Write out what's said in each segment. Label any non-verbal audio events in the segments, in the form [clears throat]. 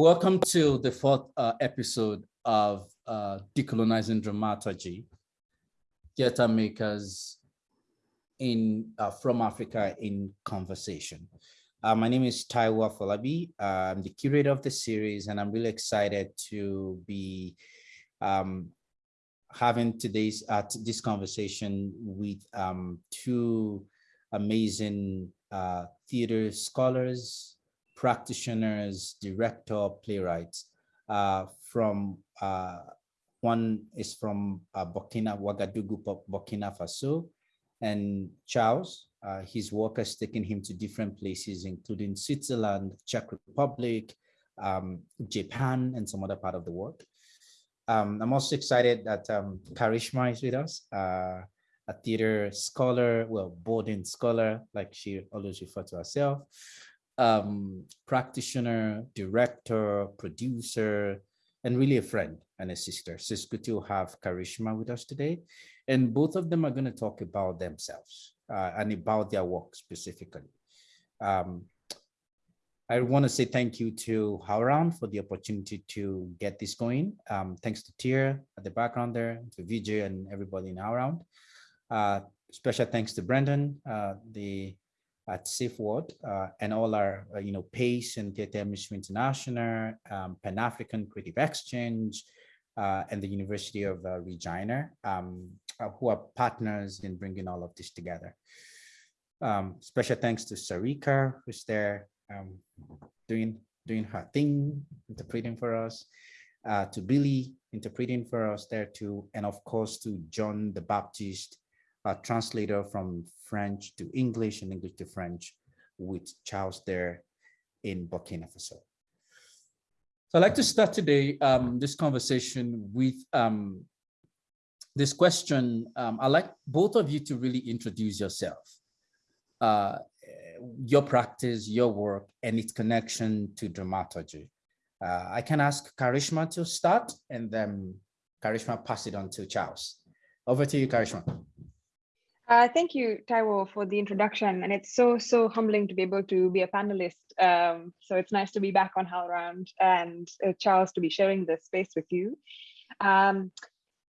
Welcome to the fourth uh, episode of uh, Decolonizing Dramaturgy, Theater Makers in uh, from Africa in Conversation. Uh, my name is Taiwo Afolabi. Uh, I'm the curator of the series, and I'm really excited to be um, having today's uh, this conversation with um, two amazing uh, theater scholars, practitioners, director, playwrights uh, from uh, one is from uh, Burkina Ouagadougou, Burkina Faso, and Charles. Uh, his work has taken him to different places, including Switzerland, Czech Republic, um, Japan, and some other part of the world. Um, I'm also excited that um, Karishma is with us, uh, a theater scholar, well, boarding scholar, like she always referred to herself, um, practitioner, director, producer, and really a friend and a sister. So it's good to have Karishma with us today. And both of them are going to talk about themselves uh, and about their work specifically. Um, I want to say thank you to HowlRound for the opportunity to get this going. Um, thanks to Tier at the background there, to Vijay and everybody in HowlRound. Uh, special thanks to Brendan, uh, the at SafeWord, uh, and all our, uh, you know, PACE and Theatre Ministry International, um, Pan-African Creative Exchange, uh, and the University of uh, Regina, um, uh, who are partners in bringing all of this together. Um, special thanks to Sarika, who's there um, doing, doing her thing, interpreting for us, uh, to Billy, interpreting for us there too, and of course to John the Baptist, a translator from French to English and English to French with Charles there in Burkina Faso. So I'd like to start today um, this conversation with um, this question. Um, I'd like both of you to really introduce yourself, uh, your practice, your work, and its connection to dramaturgy. Uh, I can ask Karishma to start and then Karishma pass it on to Charles. Over to you, Karishma. Uh, thank you, Taiwo, for the introduction. And it's so, so humbling to be able to be a panelist. Um, so it's nice to be back on HowlRound and uh, Charles to be sharing this space with you. Um,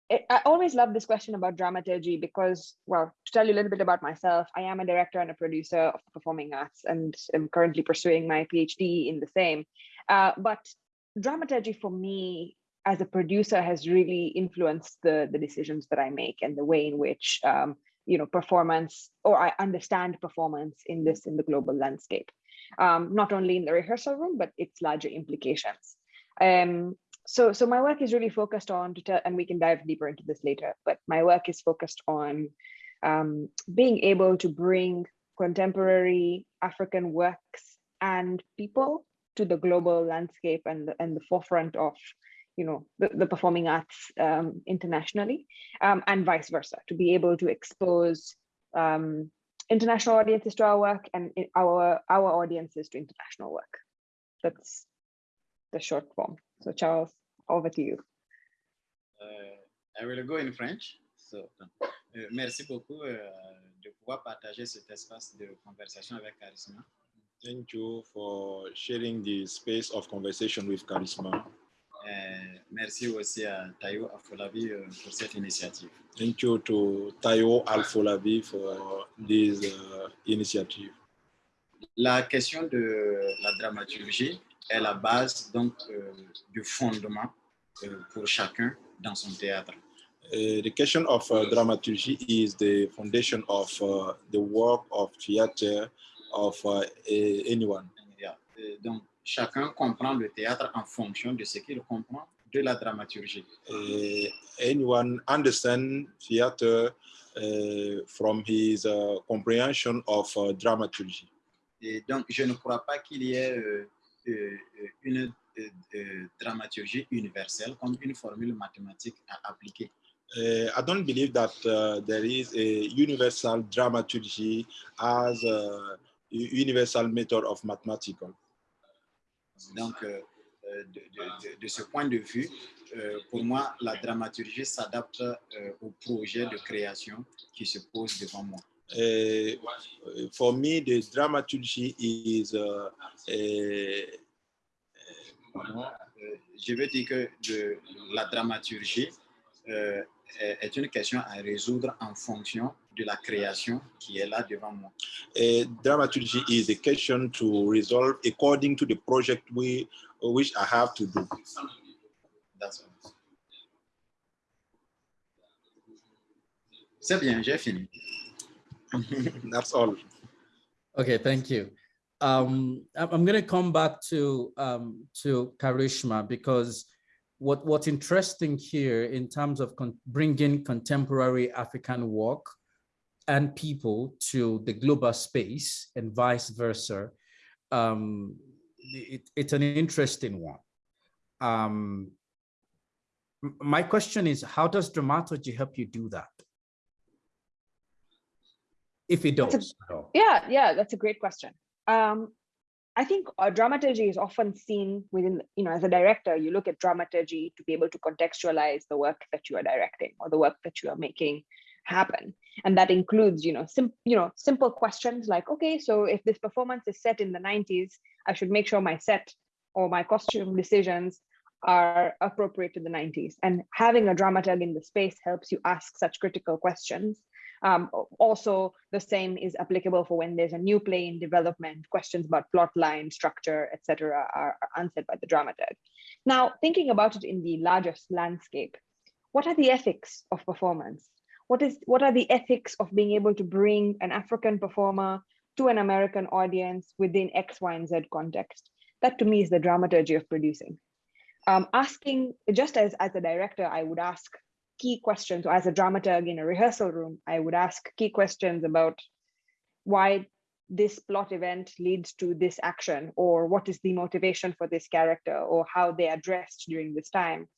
it, I always love this question about dramaturgy because, well, to tell you a little bit about myself, I am a director and a producer of performing arts and I'm currently pursuing my PhD in the same. Uh, but dramaturgy for me as a producer has really influenced the, the decisions that I make and the way in which um, you know performance or i understand performance in this in the global landscape. Um, not only in the rehearsal room but its larger implications. Um, so so my work is really focused on to tell and we can dive deeper into this later but my work is focused on um, being able to bring contemporary african works and people to the global landscape and, and the forefront of you know the, the performing arts um, internationally um, and vice versa to be able to expose um, international audiences to our work and our our audiences to international work. That's the short form. So charles over to you. Uh, i will go in french. So uh, merci beaucoup uh, de pouvoir partager cet espace de conversation avec Karishma. Thank you for sharing the space of conversation with Karishma euh, merci aussi à Tayo Afolabi euh, pour cette initiative. Thank you to Tayo Alfolabi for this uh, initiative. La question de la dramaturgie est la base donc euh, du fondement euh, pour chacun dans son théâtre. Uh, the question of uh, dramaturgy is the foundation of uh, the work of theater of uh, anyone. Yeah. donc, chacun comprend le théâtre en fonction de ce qu'il comprend de la dramaturgie. Uh, anyone understand theater uh, from his uh, comprehension of dramaturgy? Et donc, je ne crois pas qu'il y ait une dramaturgie universelle comme une formule mathématique à appliquer. Uh, I don't believe that uh, there is a universal dramaturgy as a universal method of mathematical. Donc, euh, euh, de, de, de, ce point de vue, euh, pour moi, la dramaturgie s'adapte euh, au projet de création qui se pose devant moi. Uh, for me, the dramaturgy is uh, je veux dire que de, la dramaturgie est une question à résoudre en fonction de la création qui est là devant moi. Uh, dramaturgy is a question to resolve according to the project we, which I have to do. That's all. C'est bien, j'ai fini. [laughs] That's all. Okay, thank you. Um, I'm, I'm going to come back to um, to Karishma because what what's interesting here in terms of con bringing contemporary African work and people to the global space and vice versa, um, it, it's an interesting one. Um, my question is, how does dramaturgy help you do that? If it a- does. all? Yeah, yeah, that's a great question. Um, I think uh, dramaturgy is often seen within, you know, as a director, you look at dramaturgy to be able to contextualize the work that you are directing or the work that you are making happen. And that includes, you know, sim you know, simple questions like, okay, so if this performance is set in the 90s, I should make sure my set or my costume decisions are appropriate to the 90s. And having a dramaturg in the space helps you ask such critical questions um, also, the same is applicable for when there's a new play in development, questions about plot line, structure, etc., are, are answered by the dramaturg. Now, thinking about it in the largest landscape, what are the ethics of performance? What is what are the ethics of being able to bring an African performer to an American audience within X, Y, and Z context? That to me is the dramaturgy of producing. Um, asking just as as a director, I would ask key questions or as a dramaturg in a rehearsal room i would ask key questions about why this plot event leads to this action or what is the motivation for this character or how they are dressed during this time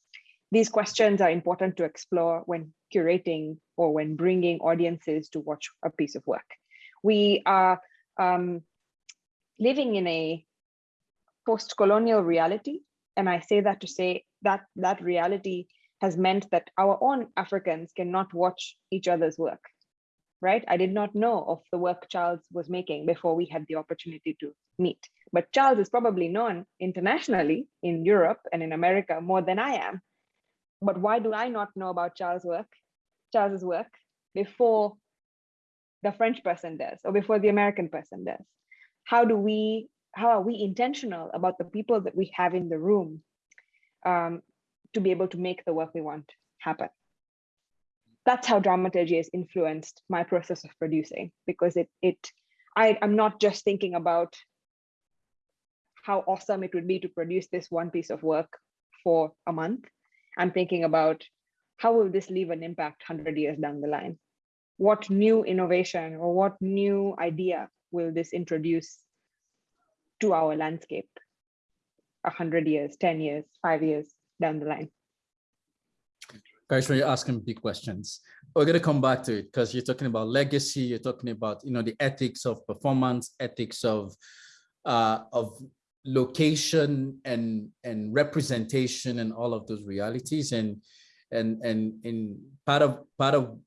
these questions are important to explore when curating or when bringing audiences to watch a piece of work we are um, living in a post-colonial reality and i say that to say that that reality has meant that our own Africans cannot watch each other's work, right? I did not know of the work Charles was making before we had the opportunity to meet. But Charles is probably known internationally in Europe and in America more than I am. But why do I not know about Charles' work, Charles's work before the French person does or before the American person does? How do we, how are we intentional about the people that we have in the room um, to be able to make the work we want happen. That's how dramaturgy has influenced my process of producing because it it I, I'm not just thinking about how awesome it would be to produce this one piece of work for a month. I'm thinking about how will this leave an impact 100 years down the line? What new innovation or what new idea will this introduce to our landscape 100 years, 10 years, five years down the line. Guys, you're asking big questions, we're going to come back to it because you're talking about legacy. You're talking about, you know, the ethics of performance, ethics of, uh, of location and and representation and all of those realities. And and and in part of part of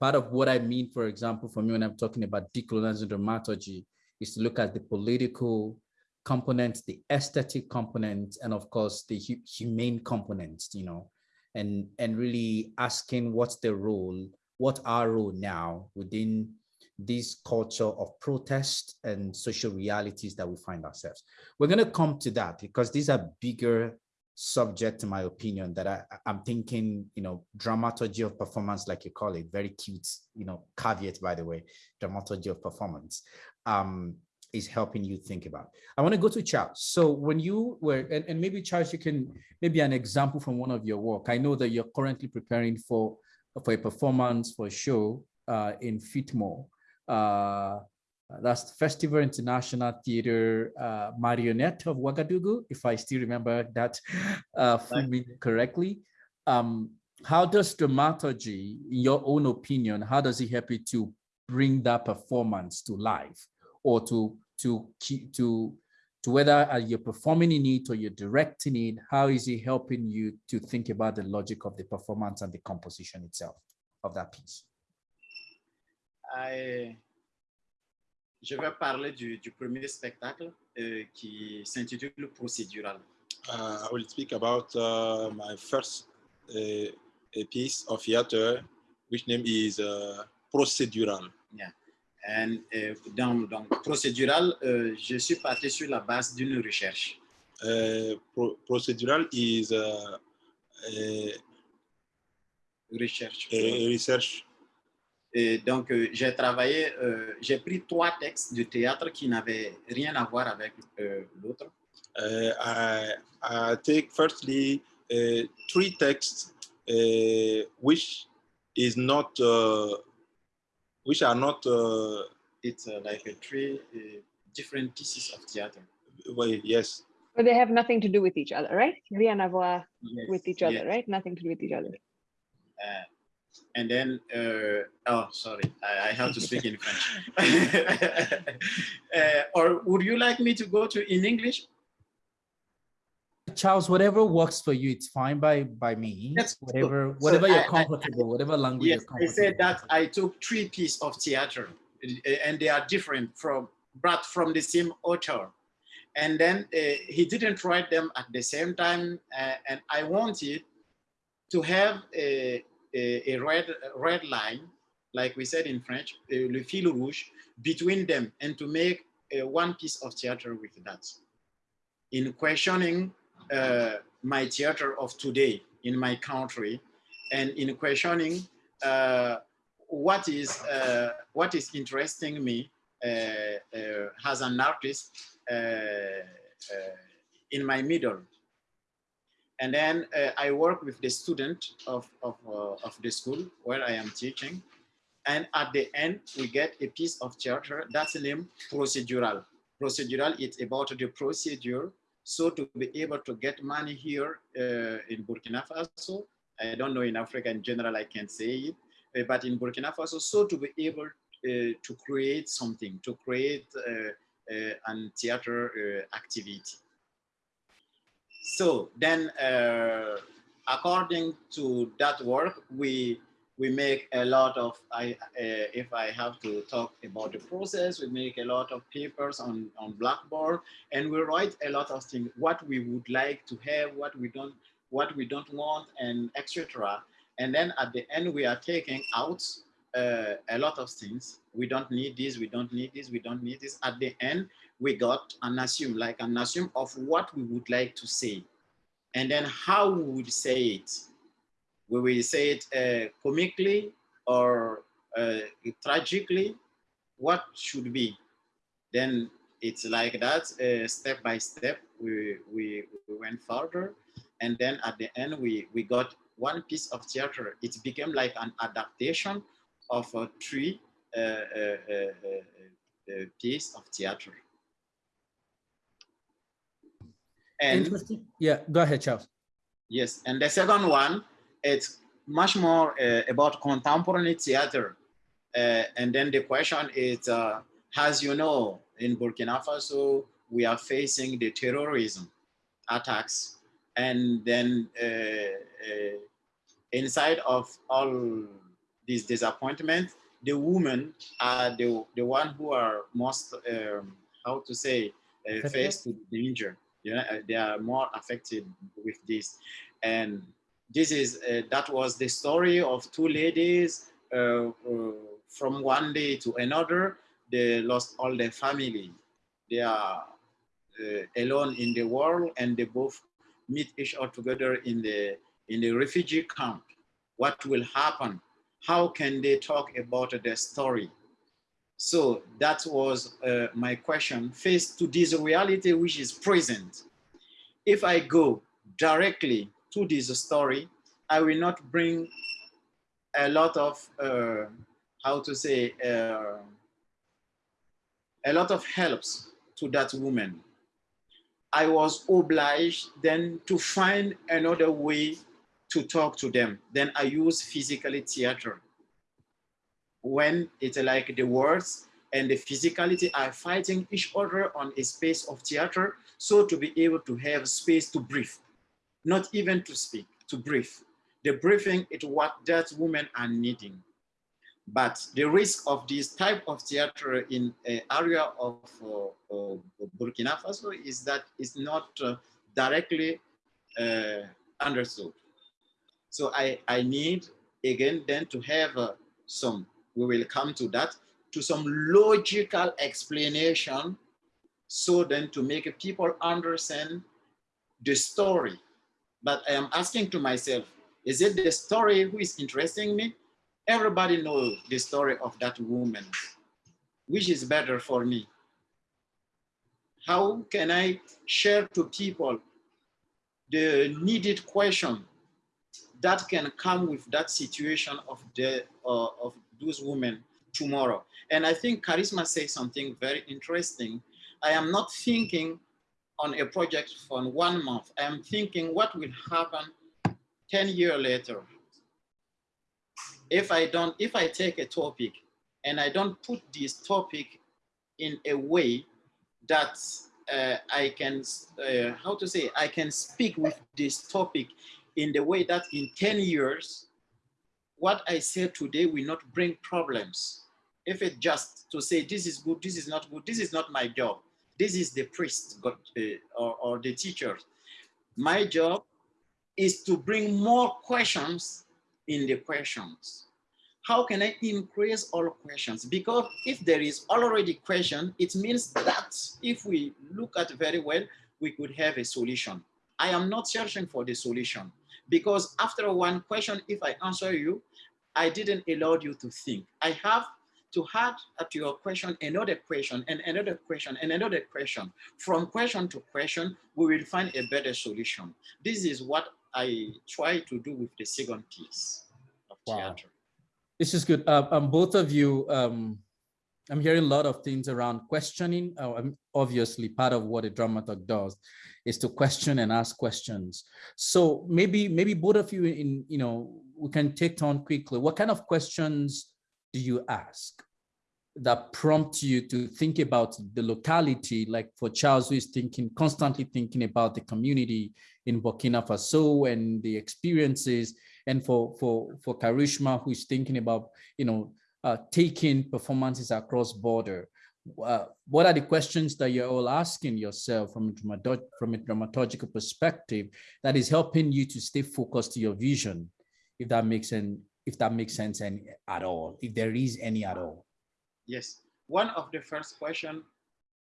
part of what I mean, for example, for me when I'm talking about decolonizing dramaturgy, is to look at the political components, the aesthetic components, and of course the hu- humane components, you know, and and really asking what's the role, what our role now within this culture of protest and social realities that we find ourselves. We're going to come to that because these are bigger subject, in my opinion, that I, I'm thinking, you know, dramaturgy of performance, like you call it, very cute, you know, caveat, by the way, dramaturgy of performance. Um, is helping you think about. I want to go to Charles. So when you were, and, and maybe Charles, you can maybe an example from one of your work. I know that you're currently preparing for for a performance for a show uh, in Fitmo. Uh, that's the Festival International Theater uh, Marionette of Ouagadougou, if I still remember that uh, correctly. Um, how does dramaturgy, in your own opinion, how does it help you to bring that performance to life? or to to keep to to whether uh, you're performing in it or you're directing it how is it helping you to think about the logic of the performance and the composition itself of that piece I- je vais parler du, du premier spectacle euh, qui s'intitule Procédural. Uh, I will speak about uh, my first uh, a piece of theater, which name is uh, procedural. And, euh, dans, dans procédural, euh, je suis parti sur la base d'une recherche. Uh, pro- procedural is uh, a, recherche. Et donc, euh, j'ai travaillé, euh, j'ai pris trois textes de théâtre qui n'avaient rien à voir avec euh, l'autre. Uh, I, I take firstly uh, three texts uh, which is not uh, which are not uh, It's uh, like a three uh, different pieces of theater. well, yes But they have nothing to do with each other, right? Rien à voir Yes, with each other, yes. right? Nothing to do with each other. Uh, and then, uh, oh, sorry, I, I have to speak in French. [laughs] uh, or would you like me to go to in English? Charles, whatever works for you, it's fine by by me. That's whatever So whatever I- you're I- comfortable, whatever language Yes, you're comfortable. I said that. I took three pieces of theater uh, and they are different from, but from the same author. And then uh, he didn't write them at the same time. uh, and I wanted to have a, a, a red, red line, like we said in French, le fil rouge, between them and to make one piece of theater with that. In questioning uh, my theater of today in my country and in questioning uh, what is uh, what is interesting me uh, uh, as an artist uh, in my middle. And then uh, I work with the student of, of, uh, of the school where I am teaching. And at the end, we get a piece of theater that's named procedural. Procedural, it's about the procedure. So to be able to get money here uh, in Burkina Faso, I don't know in Africa in general, I can say it, uh, but in Burkina Faso, so to be able uh, to create something, to create uh, uh, an theater activity. So then, uh, according to that work, we we make a lot of. I uh, if I have to talk about the process, we make a lot of papers on on Blackboard, and we write a lot of things. What we would like to have, what we don't, what we don't want, and etc. And then at the end, we are taking out uh, a lot of things. We don't need this, we don't need this, we don't need this. At the end, we got an assume, like an assume of what we would like to say. And then how we would say it. We will say it uh, comically or uh, tragically, what should be. Then it's like that, uh, step by step, we, we, we went further. And then at the end, we, we got one piece of theater. It became like an adaptation of a three uh, uh, uh, uh, piece of theater. And Interesting. Yeah, go ahead, Charles. yes, and the second one, it's much more uh, about contemporary theater. Uh, and then the question is, uh, as you know, in Burkina Faso, we are facing the terrorism attacks. And then uh, uh, inside of all this disappointment, the women are the, the one who are most, um, how to say, uh, faced with danger. You know, uh, they are more affected with this. And this is, uh, that was the story of two ladies uh, uh, from one day to another. They lost all their family. They are uh, alone in the world and they both meet each other together in the, in the refugee camp. What will happen? How can they talk about their story? So that was uh, my question. Faced to this reality which is present, if I go directly to this story, I will not bring a lot of, uh, how to say, uh, a lot of helps to that woman. I was obliged then to find another way to talk to them. Then I use physically theater. When it's like the words and the physicality are fighting each other on a space of theater, so to be able to have space to breathe, not even to speak, to breathe. The breathing is what that women are needing. But the risk of this type of theater in an area of uh, uh, Burkina Faso is that it's not uh, directly uh, understood. So I, I need again then to have uh, some, we will come to that, to some logical explanation so then to make people understand the story. But I am asking to myself, is it the story who is interesting me? Everybody knows the story of that woman. Which is better for me? How can I share to people the needed question that can come with that situation of the uh, of those women tomorrow? And I think Karishma says something very interesting. I am not thinking on a project for one month. I am thinking what will happen 10 years later. If I don't, if I take a topic and I don't put this topic in a way that uh, I can, uh, how to say, I can speak with this topic in the way that in 10 years, what I say today will not bring problems. If it just to say, this is good, this is not good, this is not my job. This is the priest got, uh, or, or the teacher. My job is to bring more questions in the questions. How can I increase all questions? Because if there is already question, it means that if we look at very well, we could have a solution. I am not searching for the solution because after one question, if I answer you, I didn't allow you to think. I have to add to your question another question and another question and another question. From question to question, we will find a better solution. This is what I try to do with the second piece of Wow. theater. This is good. Uh, um, both of you, um, I'm hearing a lot of things around questioning. Um, obviously, part of what a dramaturg does is to question and ask questions. So maybe, maybe both of you, in you know, we can take on quickly. What kind of questions do you ask that prompt you to think about the locality? Like for Charles, who is thinking constantly thinking about the community in Burkina Faso and the experiences and for for for Karishma, who is thinking about you know uh, taking performances across border. Uh, what are the questions that you're all asking yourself from a, from a dramaturgical perspective that is helping you to stay focused to your vision, if that makes sense, if that makes sense any at all, if there is any at all. Yes, one of the first question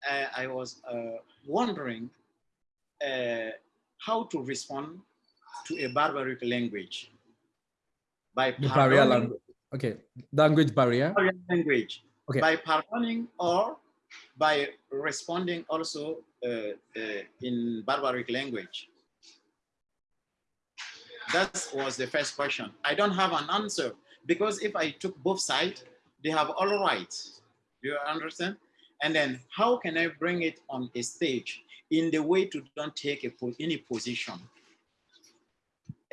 uh, I was uh, wondering uh, how to respond to a barbaric language by pardoning- language. Okay, language barrier. language Okay. by pardoning or by responding also uh, uh, in barbaric language. That was the first question. I don't have an answer because if I took both sides, they have all rights. You understand? And then how can I bring it on a stage in the way to don't take a, any position?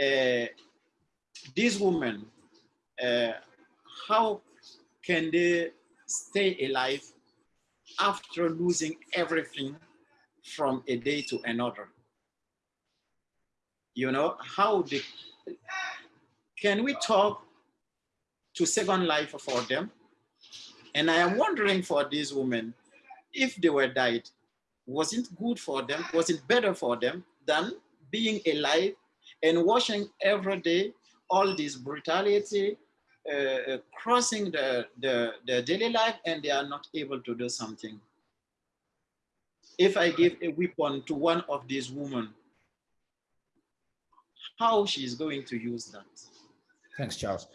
Uh, these women, uh, how can they stay alive after losing everything from a day to another? You know, how they, can we talk to second life for them? And I am wondering for these women, if they were died, was it good for them? Was it better for them than being alive and watching every day all this brutality uh, uh, crossing the, the, the daily life and they are not able to do something? If I give a weapon to one of these women, how she is going to use that? Thanks, Charles.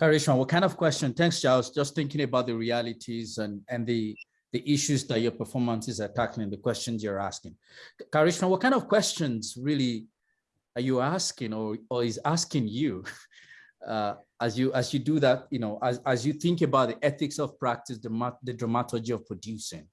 Karishma, what kind of question? Thanks, Charles. Just thinking about the realities and, and the, the issues that your performances are tackling, the questions you're asking. Karishma, what kind of questions really are you asking or, or is asking you [laughs] uh, as you as you do that, you know, as, as you think about the ethics of practice, the, the dramaturgy of producing?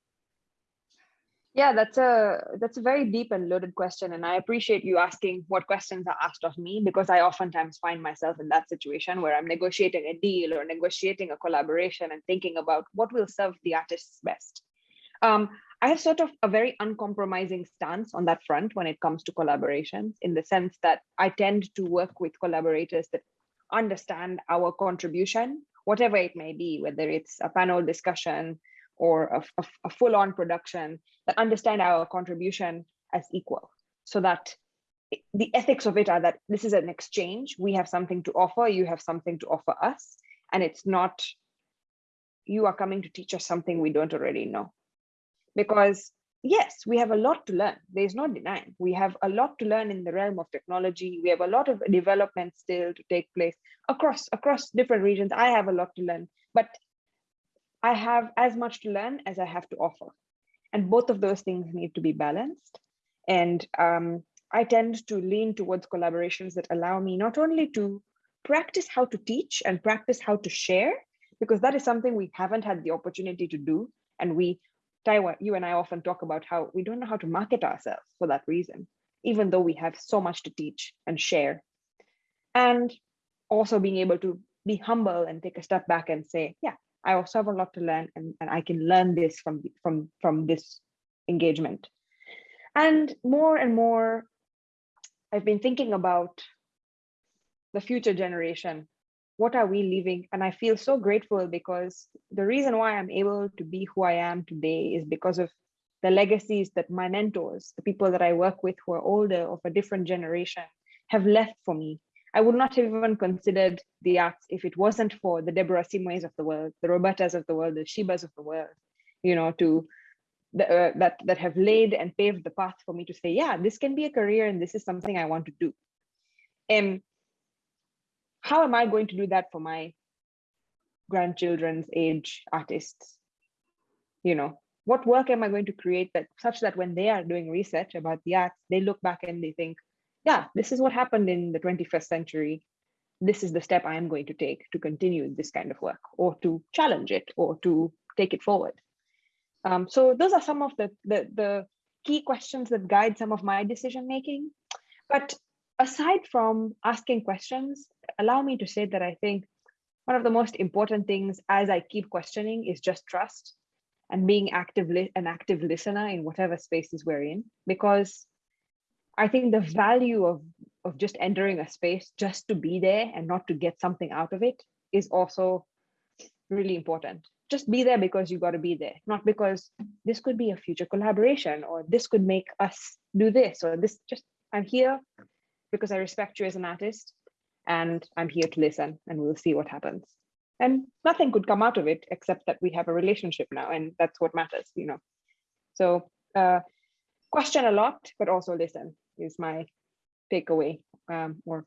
Yeah, that's a that's a very deep and loaded question, and I appreciate you asking what questions are asked of me because I oftentimes find myself in that situation where I'm negotiating a deal or negotiating a collaboration and thinking about what will serve the artists best. Um, I have sort of a very uncompromising stance on that front when it comes to collaborations, in the sense that I tend to work with collaborators that understand our contribution, whatever it may be, whether it's a panel discussion or a, a- a full-on production that understand our contribution as equal. so that the ethics of it are that this is an exchange. We have something to offer, you have something to offer us, and it's not you are coming to teach us something we don't already know. Because yes, we have a lot to learn. There's no denying. We have a lot to learn in the realm of technology. We have a lot of development still to take place across across different regions. I have a lot to learn, but I have as much to learn as I have to offer. And both of those things need to be balanced. And um, I tend to lean towards collaborations that allow me not only to practice how to teach and practice how to share, because that is something we haven't had the opportunity to do. And we, Taiwan, you and I often talk about how we don't know how to market ourselves for that reason, even though we have so much to teach and share. And also being able to be humble and take a step back and say, yeah, I also have a lot to learn and, and I can learn this from, from, from this engagement. And more and more, I've been thinking about the future generation. What are we leaving? And I feel so grateful because the reason why I'm able to be who I am today is because of the legacies that my mentors, the people that I work with who are older of a different generation, have left for me. I would not have even considered the arts if it wasn't for the Deborah Simoes of the world, the Robertas of the world, the Shibas of the world, you know, to the, uh, that that have laid and paved the path for me to say, yeah, this can be a career and this is something I want to do. And how am I going to do that for my grandchildren's age artists? You know, what work am I going to create that such that when they are doing research about the arts, they look back and they think, yeah, this is what happened in the 21st century. This is the step I am going to take to continue this kind of work or to challenge it or to take it forward. Um, so those are some of the, the, the key questions that guide some of my decision making. But aside from asking questions, allow me to say that I think one of the most important things as I keep questioning is just trust and being active an active listener in whatever spaces we're in because I think the value of of just entering a space just to be there and not to get something out of it is also really important. Just be there because you got to be there, not because this could be a future collaboration or this could make us do this or this. Just I'm here because I respect you as an artist and I'm here to listen and we'll see what happens. And nothing could come out of it except that we have a relationship now and that's what matters, you know. So uh, question a lot, but also listen is my takeaway um, or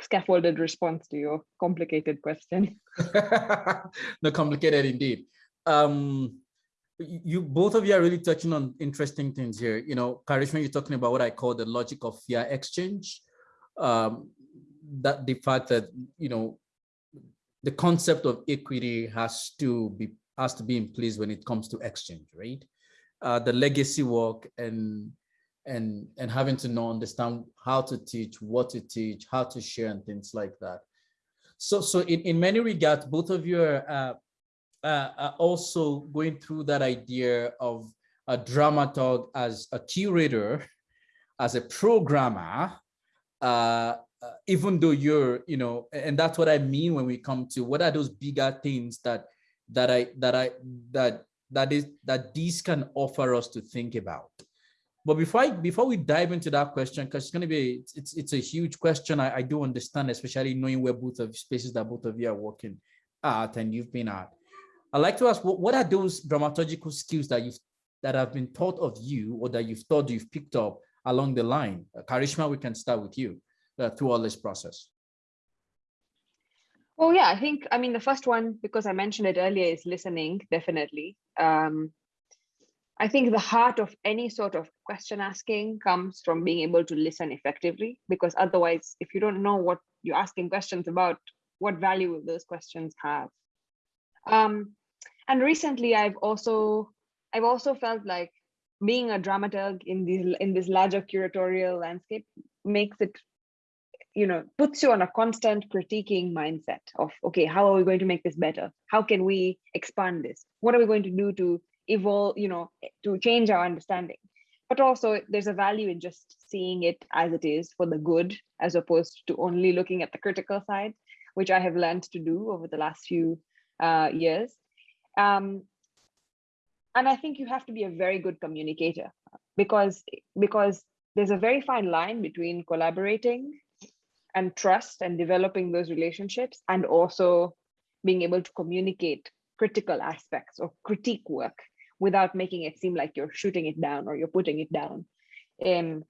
scaffolded response to your complicated question. [laughs] no, complicated indeed. Um, you both of you are really touching on interesting things here. You know, Karishma, you're talking about what I call the logic of fear exchange. Um, that the fact that you know the concept of equity has to be has to be in place when it comes to exchange, right? Uh, the legacy work and and and having to know understand how to teach, what to teach, how to share, and things like that. So so in in many regards, both of you are uh, uh, are also going through that idea of a dramaturg as a curator, as a programmer, uh, uh, even though you're, you know, and that's what I mean when we come to what are those bigger things that that I that I that that is that these can offer us to think about. But before I, before we dive into that question, because it's going to be it's it's a huge question. I, I do understand, especially knowing where both of spaces that both of you are working at and you've been at. I'd like to ask, what, what are those dramaturgical skills that you've that have been taught of you or that you've thought you've picked up along the line? Karishma, we can start with you through all this process. Well, yeah, I think, I mean, the first one, because I mentioned it earlier, is listening, definitely. Um, I think the heart of any sort of question asking comes from being able to listen effectively, because otherwise, if you don't know what you're asking questions about, what value will those questions have? Um, and recently, I've also I've also felt like being a dramaturg in these in this larger curatorial landscape makes it you know puts you on a constant critiquing mindset of okay how are we going to make this better? How can we expand this? What are we going to do to evolve you know to change our understanding? But also there's a value in just seeing it as it is for the good as opposed to only looking at the critical side which i have learned to do over the last few uh, years. Um, and i think you have to be a very good communicator because because there's a very fine line between collaborating and trust and developing those relationships and also being able to communicate critical aspects or critique work without making it seem like you're shooting it down or you're putting it down. Um,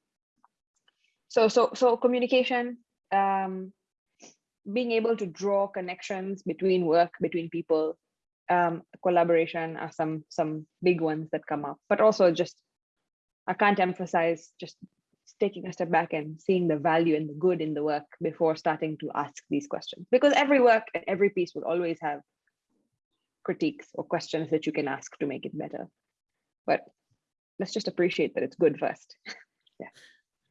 so, so, so communication, um, being able to draw connections between work, between people, um, collaboration are some some big ones that come up, but also just I can't emphasize just taking a step back and seeing the value and the good in the work before starting to ask these questions. Because every work and every piece will always have critiques or questions that you can ask to make it better. But let's just appreciate that it's good first. [laughs] Yeah.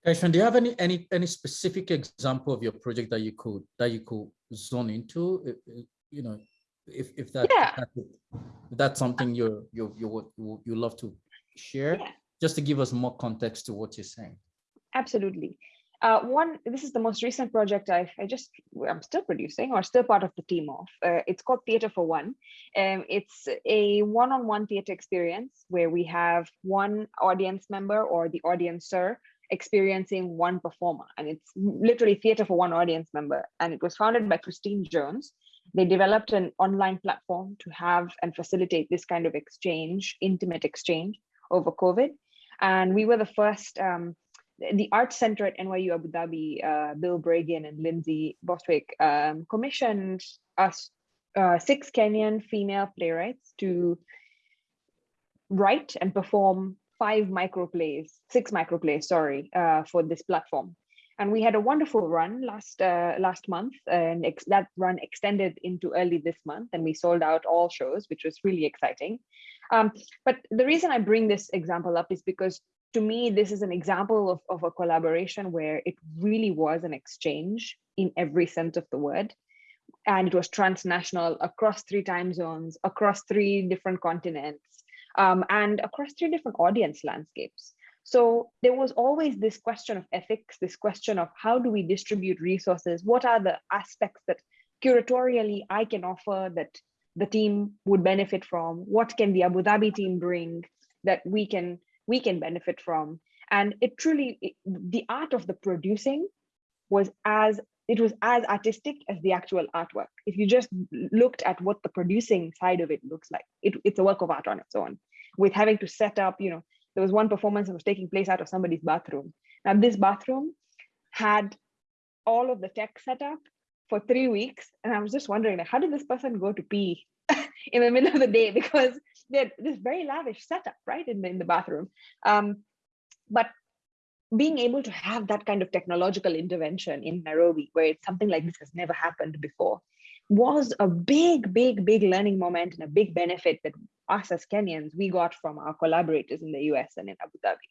Kaishan, do you have any any any specific example of your project that you could that you could zone into? You know if if that yeah. if that's something you're you you you love to share Yeah. just to give us more context to what you're saying Absolutely. Uh, one, this is the most recent project I, I just, I'm still producing or still part of the team of. Uh, it's called Theatre for One. Um, it's a one-on-one theatre experience where we have one audience member or the audiencer experiencing one performer. And it's literally theatre for one audience member. And it was founded by Christine Jones. They developed an online platform to have and facilitate this kind of exchange, intimate exchange over COVID. And we were the first um, the Art Center at NYU Abu Dhabi, uh, Bill Bragin and Lindsay Bostwick um, commissioned us uh, six Kenyan female playwrights to write and perform five microplays, six microplays, sorry, uh, for this platform. And we had a wonderful run last uh, last month, and that run extended into early this month, and we sold out all shows, which was really exciting. Um, but the reason I bring this example up is because to me, this is an example of, of a collaboration where it really was an exchange in every sense of the word. And it was transnational across three time zones, across three different continents, um, and across three different audience landscapes. So there was always this question of ethics, this question of how do we distribute resources? What are the aspects that curatorially I can offer that the team would benefit from? What can the Abu Dhabi team bring that we can we can benefit from. And it truly, the art of the producing was as, it was as artistic as the actual artwork. If you just looked at what the producing side of it looks like, it, it's a work of art on its own with having to set up, you know, there was one performance that was taking place out of somebody's bathroom. Now this bathroom had all of the tech set up for three weeks. And I was just wondering, how did this person go to pee [laughs] in the middle of the day? [laughs] Because they had this very lavish setup, right, in the, in the bathroom. Um, but being able to have that kind of technological intervention in Nairobi, where it's something like this has never happened before, was a big, big, big learning moment and a big benefit that us as Kenyans, we got from our collaborators in the US and in Abu Dhabi.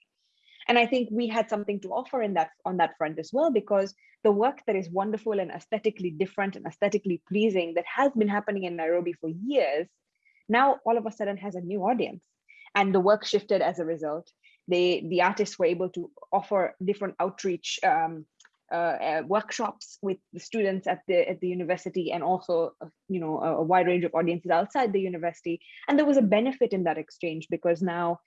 And I think we had something to offer in that on that front as well, because the work that is wonderful and aesthetically different and aesthetically pleasing that has been happening in Nairobi for years now all of a sudden has a new audience. And the work shifted as a result. They the artists were able to offer different outreach um, uh, uh, workshops with the students at the at the university and also uh, you know a, a, wide range of audiences outside the university. And there was a benefit in that exchange because now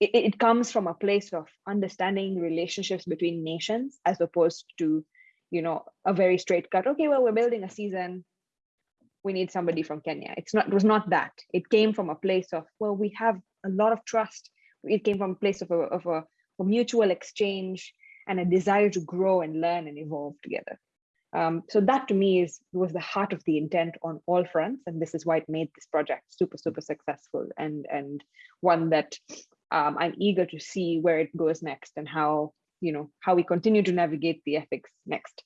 it, it comes from a place of understanding relationships between nations as opposed to you know a very straight cut okay well we're building a season we need somebody from Kenya. It's not, it was not that. It came from a place of, well, we have a lot of trust. It came from a place of a, of a, a mutual exchange and a desire to grow and learn and evolve together. Um, so that to me is was the heart of the intent on all fronts, and this is why it made this project super super successful and and one that um, I'm eager to see where it goes next and how you know how we continue to navigate the ethics next.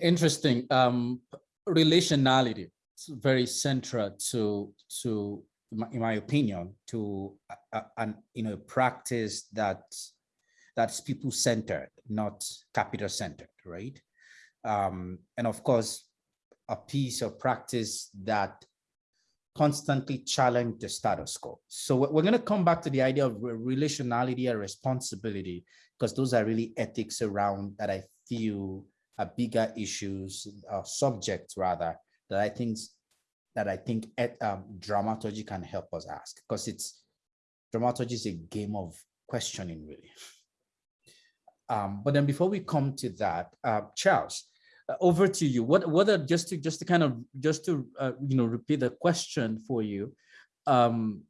Interesting. Um, relationality is very central to to in my opinion to an you know practice that that's people centered not capital centered right um, and of course a piece of practice that constantly challenge the status quo so we're going to come back to the idea of relationality and responsibility because those are really ethics around that i feel are bigger issues, uh, subjects rather, that I think that I think at, um, dramaturgy can help us ask because it's dramaturgy is a game of questioning really. Um, but then before we come to that, uh, Charles, uh, over to you. What what are just to just to kind of just to uh, you know repeat the question for you. Um,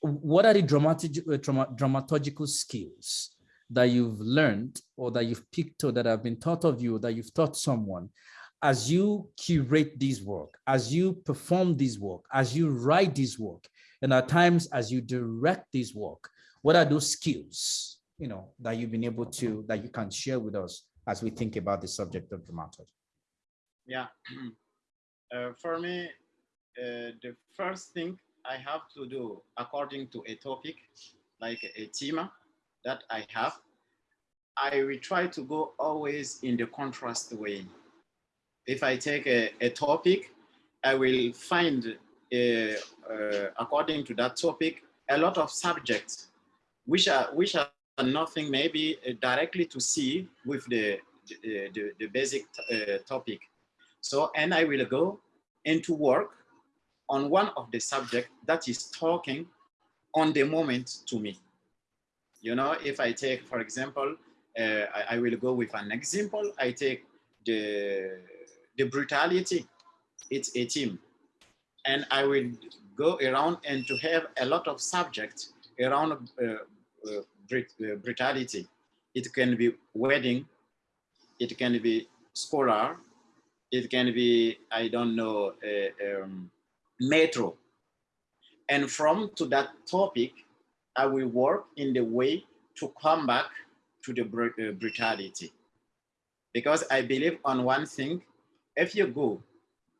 what are the dramatic uh, drama, dramaturgical skills that you've learned or that you've picked or that have been taught of you that you've taught someone as you curate this work, as you perform this work, as you write this work, and at times as you direct this work, what are those skills, you know, that you've been able to, that you can share with us as we think about the subject of dramaturgy? Yeah, [clears throat] uh, for me, uh, the first thing I have to do according to a topic, like a theme that I have, I will try to go always in the contrast way. If I take a, a topic, I will find, uh, uh, according to that topic, a lot of subjects which are, which are nothing maybe uh, directly to see with the, the, the, the basic uh, topic. So, and I will go into work on one of the subject that is talking on the moment to me. You know, if I take, for example, uh, I, I, will go with an example. I take the, the brutality, it's a team. And I will go around and to have a lot of subjects around uh, uh, uh, brutality. It can be wedding, it can be scholar, it can be, I don't know, uh, um, metro. And from to that topic, I will work in the way to come back to the uh, brutality. Because I believe on one thing, if you go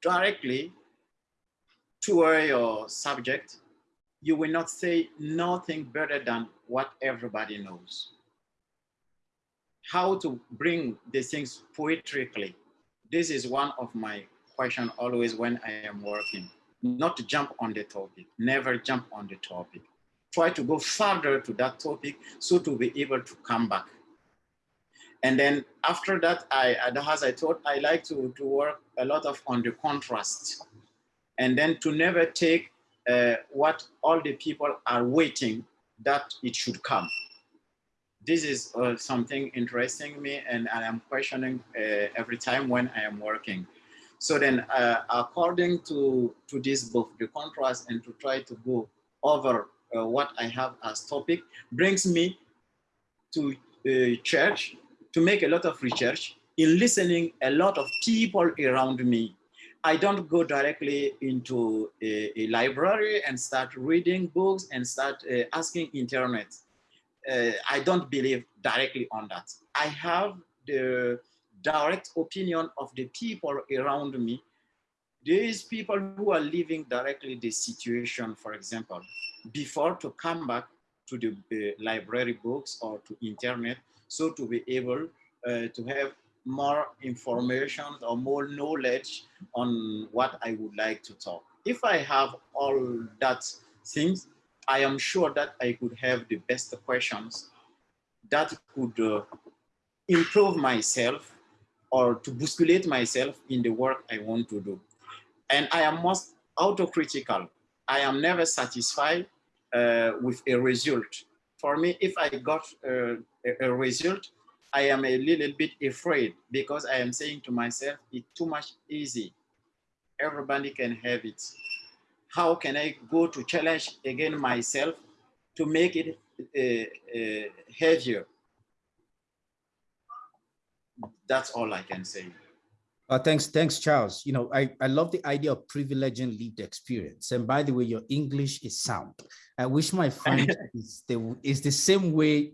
directly to your subject, you will not say nothing better than what everybody knows. How to bring the things poetically this is one of my question always when I am working, not to jump on the topic, never jump on the topic. Try to go further to that topic so to be able to come back. And then after that, I, as I thought, I like to, to work a lot of on the contrast and then to never take uh, what all the people are waiting that it should come this is uh, something interesting me and, I'm questioning uh, every time when I am working. So then uh, according to, to this book, the contrast and to try to go over uh, what I have as topic brings me to uh, church to make a lot of research in listening a lot of people around me. I don't go directly into a, a library and start reading books and start uh, asking internet uh, I don't believe directly on that. I have the direct opinion of the people around me. These people who are living directly the situation, for example, before to come back to the uh, library books or to internet, so to be able uh, to have more information or more knowledge on what I would like to talk. If I have all that things, I am sure that I could have the best questions that could uh, improve myself or to bousculate myself in the work I want to do. And I am most autocritical. I am never satisfied uh, with a result. For me, if I got uh, a, result, I am a little bit afraid because I am saying to myself, it's too much easy. Everybody can have it how can I go to challenge again myself to make it uh, uh, heavier? That's all I can say. Uh, thanks, thanks, Charles. You know, I, I love the idea of privileging lived experience. And by the way, your English is sound. I wish my French [laughs] is the is the same way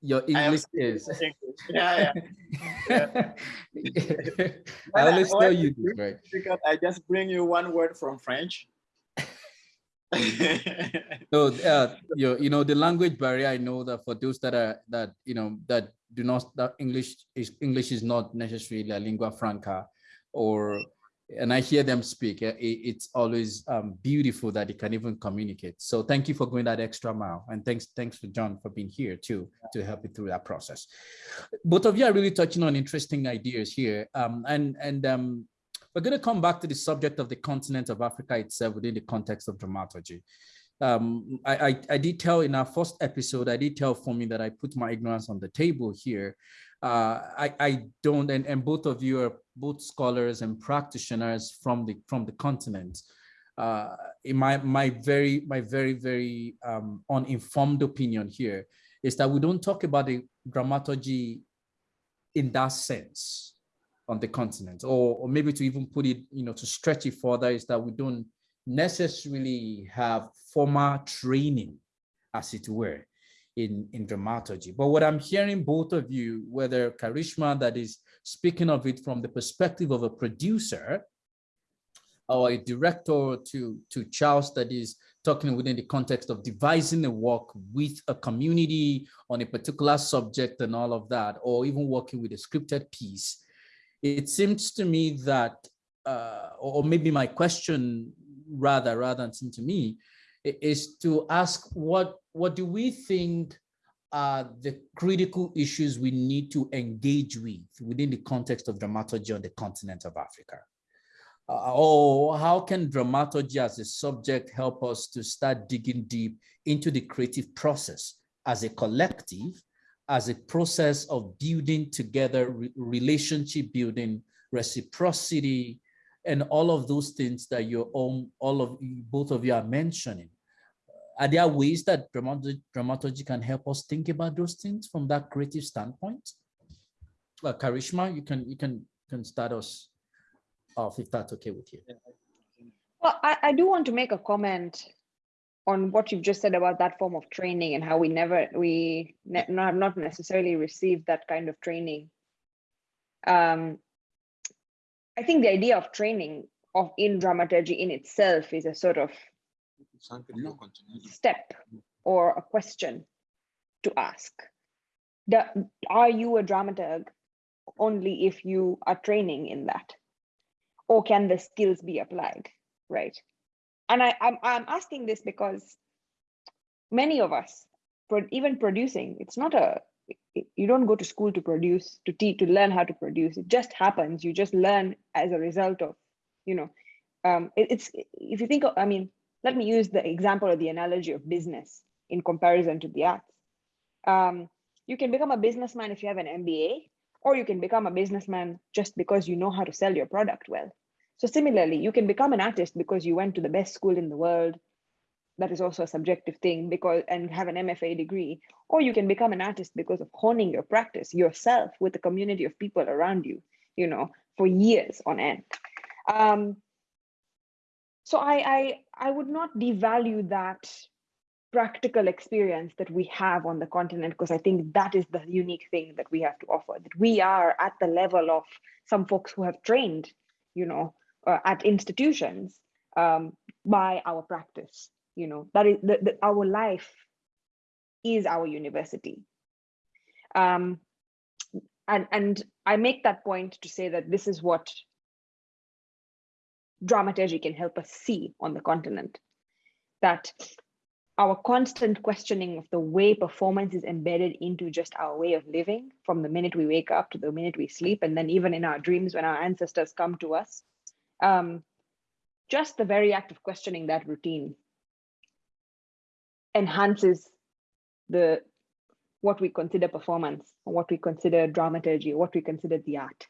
your English is. Yeah, yeah. [laughs] yeah. I always tell you this, right? Because I just bring you one word from French [laughs] so uh, you, you know the language barrier i know that for those that are that you know that do not that english is english is not necessarily a lingua franca or and i hear them speak it, it's always um, beautiful that they can even communicate. So thank you for going that extra mile. And thanks thanks for john for being here too to help you through that process. Both of you are really touching on interesting ideas here. Um, and and um, we're going to come back to the subject of the continent of Africa itself within the context of dramaturgy. Um, I, I, I, did tell in our first episode, I did tell for me that I put my ignorance on the table here. uh, I, I don't, and, and both of you are both scholars and practitioners from the from the continent. Uh, in my my very my very very um, uninformed opinion here is that we don't talk about the dramaturgy in that sense on the continent, or, or maybe to even put it, you know, to stretch it further is that we don't necessarily have formal training, as it were, in, in dramaturgy. But what I'm hearing both of you, whether Karishma that is speaking of it from the perspective of a producer or a director to, to Charles that is talking within the context of devising a work with a community on a particular subject and all of that, or even working with a scripted piece. It seems to me that, uh, or maybe my question rather, rather than seem to me, is to ask what what do we think are the critical issues we need to engage with within the context of dramaturgy on the continent of Africa? Uh, or how can dramaturgy as a subject help us to start digging deep into the creative process as a collective, as a process of building together, re relationship building, reciprocity, and all of those things that you own, all of both of you are mentioning. Are there ways that dramaturgy, dramaturgy can help us think about those things from that creative standpoint? Well, Karishma, you can you can can start us off if that's okay with you. Well, I, I do want to make a comment on what you've just said about that form of training and how we never we ne have not necessarily received that kind of training. Um, I think the idea of training of in dramaturgy in itself is a sort of step or a question to ask. The, are you a dramaturg only if you are training in that? Or can the skills be applied, right? And I, I'm, I'm asking this because many of us, even producing, it's not a, you don't go to school to produce, to teach, to learn how to produce. It just happens. You just learn as a result of, you know, um, it, it's, if you think, of, I mean, let me use the example of the analogy of business in comparison to the arts. Um, you can become a businessman if you have an MBA, or you can become a businessman just because you know how to sell your product well. So similarly, you can become an artist because you went to the best school in the world. That is also a subjective thing because and have an MFA degree, or you can become an artist because of honing your practice yourself with a community of people around you, you know, for years on end. Um, so I, I, I would not devalue that practical experience that we have on the continent because I think that is the unique thing that we have to offer, that we are at the level of some folks who have trained, you know, uh, at institutions um, by our practice, you know, that is the, the, our life is our university. Um, and, and I make that point to say that this is what dramaturgy can help us see on the continent. That our constant questioning of the way performance is embedded into just our way of living from the minute we wake up to the minute we sleep, and then even in our dreams when our ancestors come to us. Um, just the very act of questioning that routine enhances the what we consider performance, or what we consider dramaturgy, what we consider the art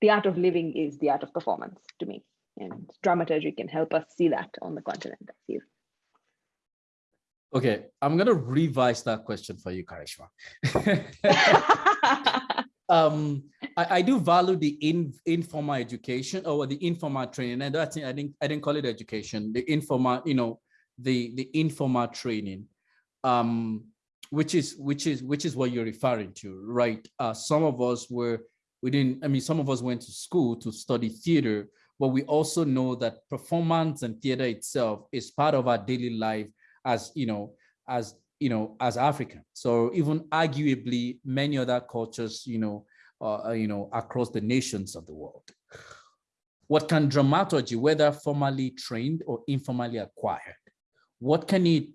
the art of living is the art of performance to me. And dramaturgy can help us see that on the continent, I feel. Okay, I'm going to revise that question for you, Karishma. [laughs] [laughs] um, I, I, do value the in, informal education or the informal training. And think I didn't I didn't call it education. The informal, you know, the the informal training, um, which is which is which is what you're referring to, right? Uh, some of us were we didn't, I mean, some of us went to school to study theater, but we also know that performance and theater itself is part of our daily life as, you know, as, you know, as African. So even arguably many other cultures, you know, uh, you know, across the nations of the world. What can dramaturgy, whether formally trained or informally acquired, what can it,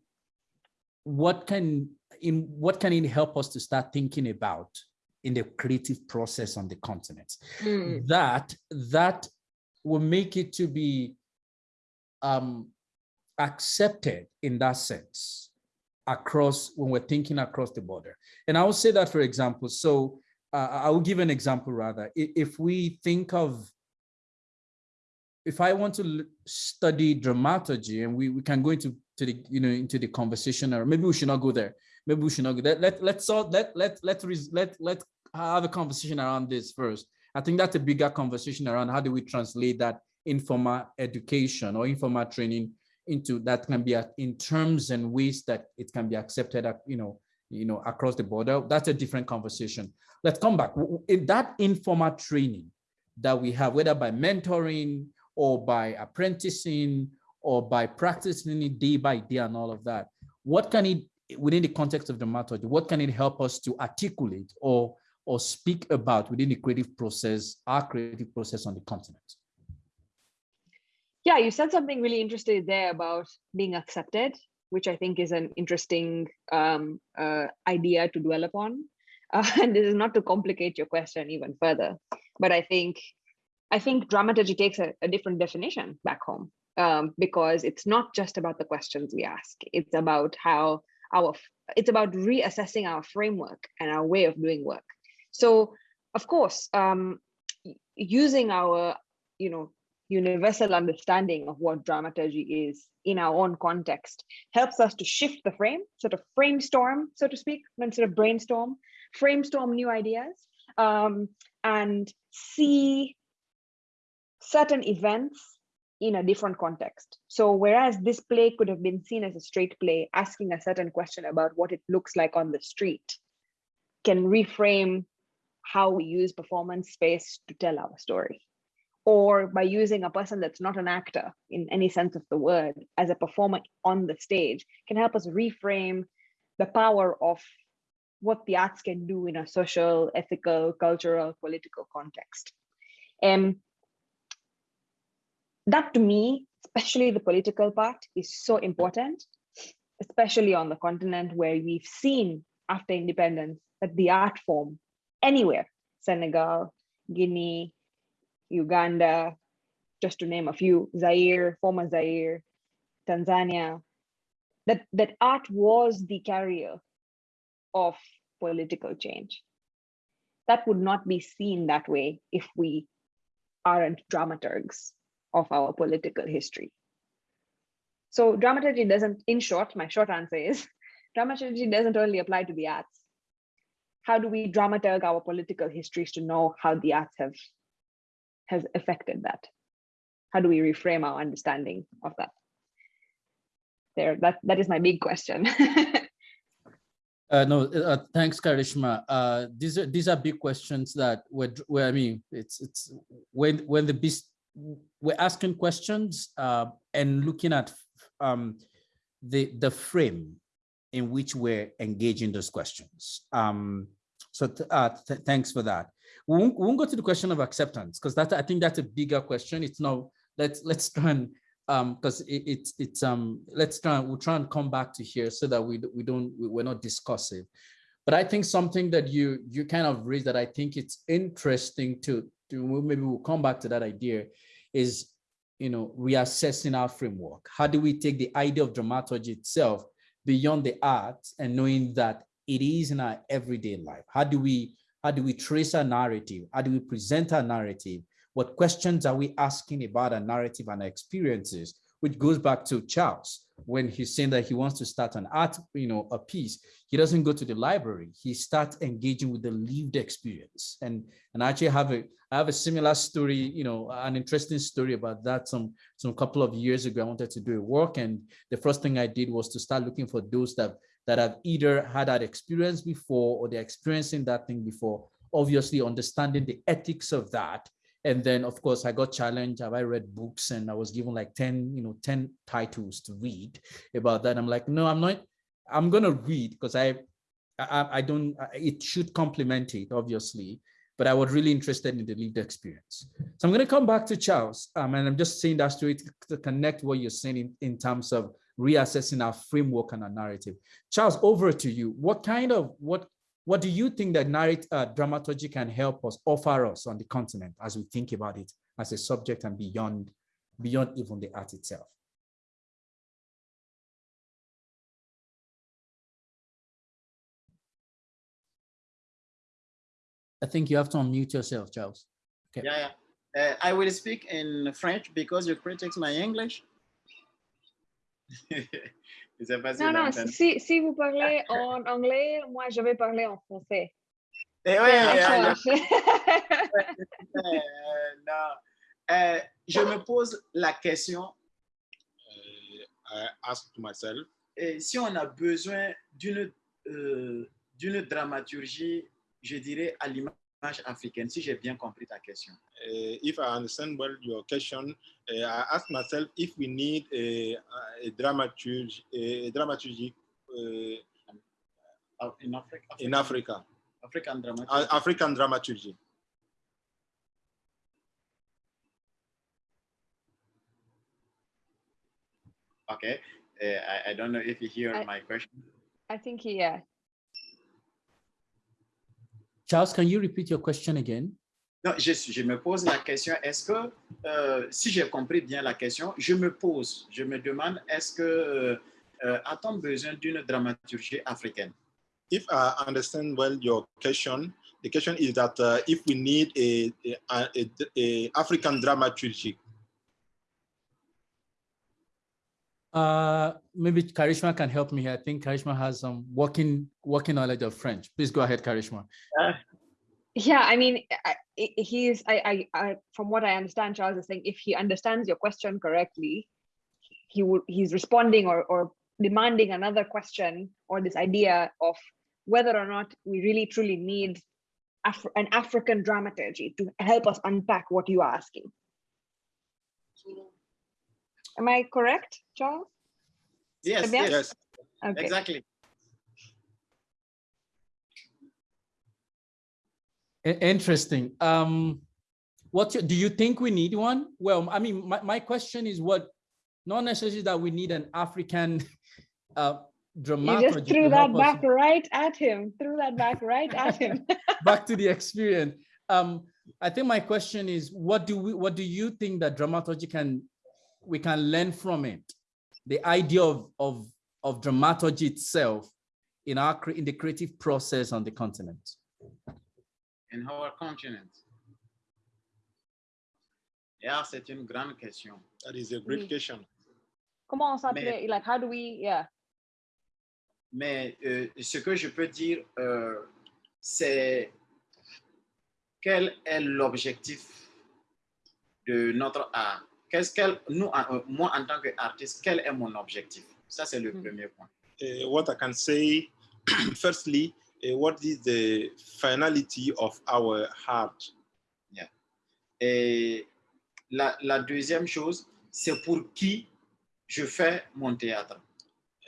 what can, in what can it help us to start thinking about in the creative process on the continent. Mm. That that will make it to be um, accepted in that sense across when we're thinking across the border. And I will say that, for example, so uh, I will give an example rather. If we think of, if I want to study dramaturgy and we, we can go into to the, you know, into the conversation or maybe we should not go there. Maybe we should not go there. Let, let's let, let, let, let, let, let have a conversation around this first. I think that's a bigger conversation around how do we translate that informal education or informal training into that can be in terms and ways that it can be accepted, you know, you know, across the border. That's a different conversation. Let's come back. In that informal training that we have, whether by mentoring or by apprenticing or by practicing it day by day and all of that, what can it, within the context of the method, what can it help us to articulate or or speak about within the creative process, our creative process on the continent? Yeah, you said something really interesting there about being accepted, which I think is an interesting um, uh, idea to dwell upon. Uh, [laughs] and this is not to complicate your question even further, but I think I think dramaturgy takes a, a different definition back home um, because it's not just about the questions we ask. It's about how our it's about reassessing our framework and our way of doing work. So, of course, um, using our, you know, universal understanding of what dramaturgy is in our own context helps us to shift the frame, sort of framestorm, so to speak, instead of brainstorm, framestorm new ideas, um, and see certain events in a different context. So whereas this play could have been seen as a straight play, asking a certain question about what it looks like on the street, can reframe how we use performance space to tell our story or by using a person that's not an actor in any sense of the word as a performer on the stage can help us reframe the power of what the arts can do in a social, ethical, cultural, political context. And that to me, especially the political part, is so important, especially on the continent where we've seen after independence that the art form anywhere, Senegal, Guinea, Uganda, just to name a few, Zaire, former Zaire, Tanzania, that, that art was the carrier of political change. That would not be seen that way if we aren't dramaturgs of our political history. So dramaturgy doesn't, in short, my short answer is, [laughs] dramaturgy doesn't only apply to the arts how do we dramaturg our political histories to know how the arts have has affected that? How do we reframe our understanding of that? There, that that is my big question. [laughs] uh, no, uh, thanks, Karishma. Uh, these are these are big questions that were, where I mean, it's it's when when the beast we're asking questions uh, and looking at um, the the frame in which we're engaging those questions. Um, so uh, th thanks for that. We won't, we won't, go to the question of acceptance because that I think that's a bigger question. It's now let's let's try and um because it, it's it's um let's try and we'll try and come back to here so that we we don't we're not discussive. But I think something that you you kind of raised that I think it's interesting to to maybe we'll come back to that idea is you know reassessing our framework. How do we take the idea of dramaturgy itself beyond the arts and knowing that it is in our everyday life. How do we how do we trace our narrative? How do we present our narrative? What questions are we asking about our narrative and our experiences? Which goes back to Charles when he's saying that he wants to start an art, you know, a piece. He doesn't go to the library. He starts engaging with the lived experience. And and I actually have a I have a similar story, you know, an interesting story about that. Some some couple of years ago, I wanted to do a work, and the first thing I did was to start looking for those that that have either had that experience before or they're experiencing that thing before. Obviously, understanding the ethics of that. And then, of course, I got challenged. Have I read books? And I was given like 10, you know, 10 titles to read about that. I'm like, no, I'm not. I'm going to read because I, I, I don't, it should complement it, obviously but I was really interested in the lived experience. So I'm going to come back to Charles, um, and I'm just saying that to, to connect what you're saying in, in terms of reassessing our framework and our narrative. Charles, over to you. What kind of, what, what do you think that narrative uh, dramaturgy can help us, offer us on the continent as we think about it as a subject and beyond, beyond even the art itself? I think you have to unmute yourself, Charles. Okay. Yeah, yeah. Uh, I will speak in French because you critics my English. [laughs] Non, non, si, si vous parlez en anglais, moi je vais parler en français. Eh ouais, yeah, yeah. D'accord. [laughs] Euh, non. Euh, je me pose la question, I ask to myself, euh, si on a besoin d'une euh, d'une dramaturgie, je dirais à l'image africaine, si j'ai bien compris ta question. uh, if I understand well your question, uh, I ask myself if we need a, a dramaturgy, a dramaturgy uh, Ah, In Africa, in Africa, African dramaturgy. uh, African dramaturgy. Okay. Uh, I, I don't know if you hear I- my question. I think yeah. Charles, can you repeat your question again? Non, je, je me pose la question, est-ce que, euh, si j'ai compris bien la question, je me pose, je me demande, est-ce que, euh, euh, a-t-on besoin d'une dramaturgie africaine? If I understand well your question, the question is that uh, if we need a, a, a, a African dramaturgy, Uh, maybe Karishma can help me here. I think Karishma has some working working knowledge of French. Please go ahead, Karishma. Yeah, I mean, I- I- he's, I, I, I, from what I understand, Charles is saying if he understands your question correctly, he would, he's responding or, or demanding another question or this idea of whether or not we really truly need Af- an African dramaturgy to help us unpack what you are asking. Am I correct, Charles? Yes, bien? yes, yes, Okay. exactly. Interesting. Um, what do you think we need one? Well, I mean, my, my question is what, not necessarily that we need an African [laughs] uh, You dramaturgy. just threw that help us- back right at him, threw that back right at him. [laughs] back to the experience. Um, I think my question is, what do we, what do you think that dramaturgy can, we can learn from it? The idea of, of, of dramaturgy itself in our, in the creative process on the continent. In our continent. Yeah, c'est une grande question. that is a great Oui. question. Comment on s'appelait, like, how do we, yeah. Mais euh, ce que je peux dire, euh, c'est quel est l'objectif de notre art? Qu'est-ce qu'elle, nous, en- euh, moi en tant qu'artiste, quel est mon objectif? Ça, c'est le Hmm. premier point. Uh, what I can say, [clears throat] firstly, uh, what is the finality of our heart? Et la, la deuxième chose, c'est pour qui je fais mon théâtre.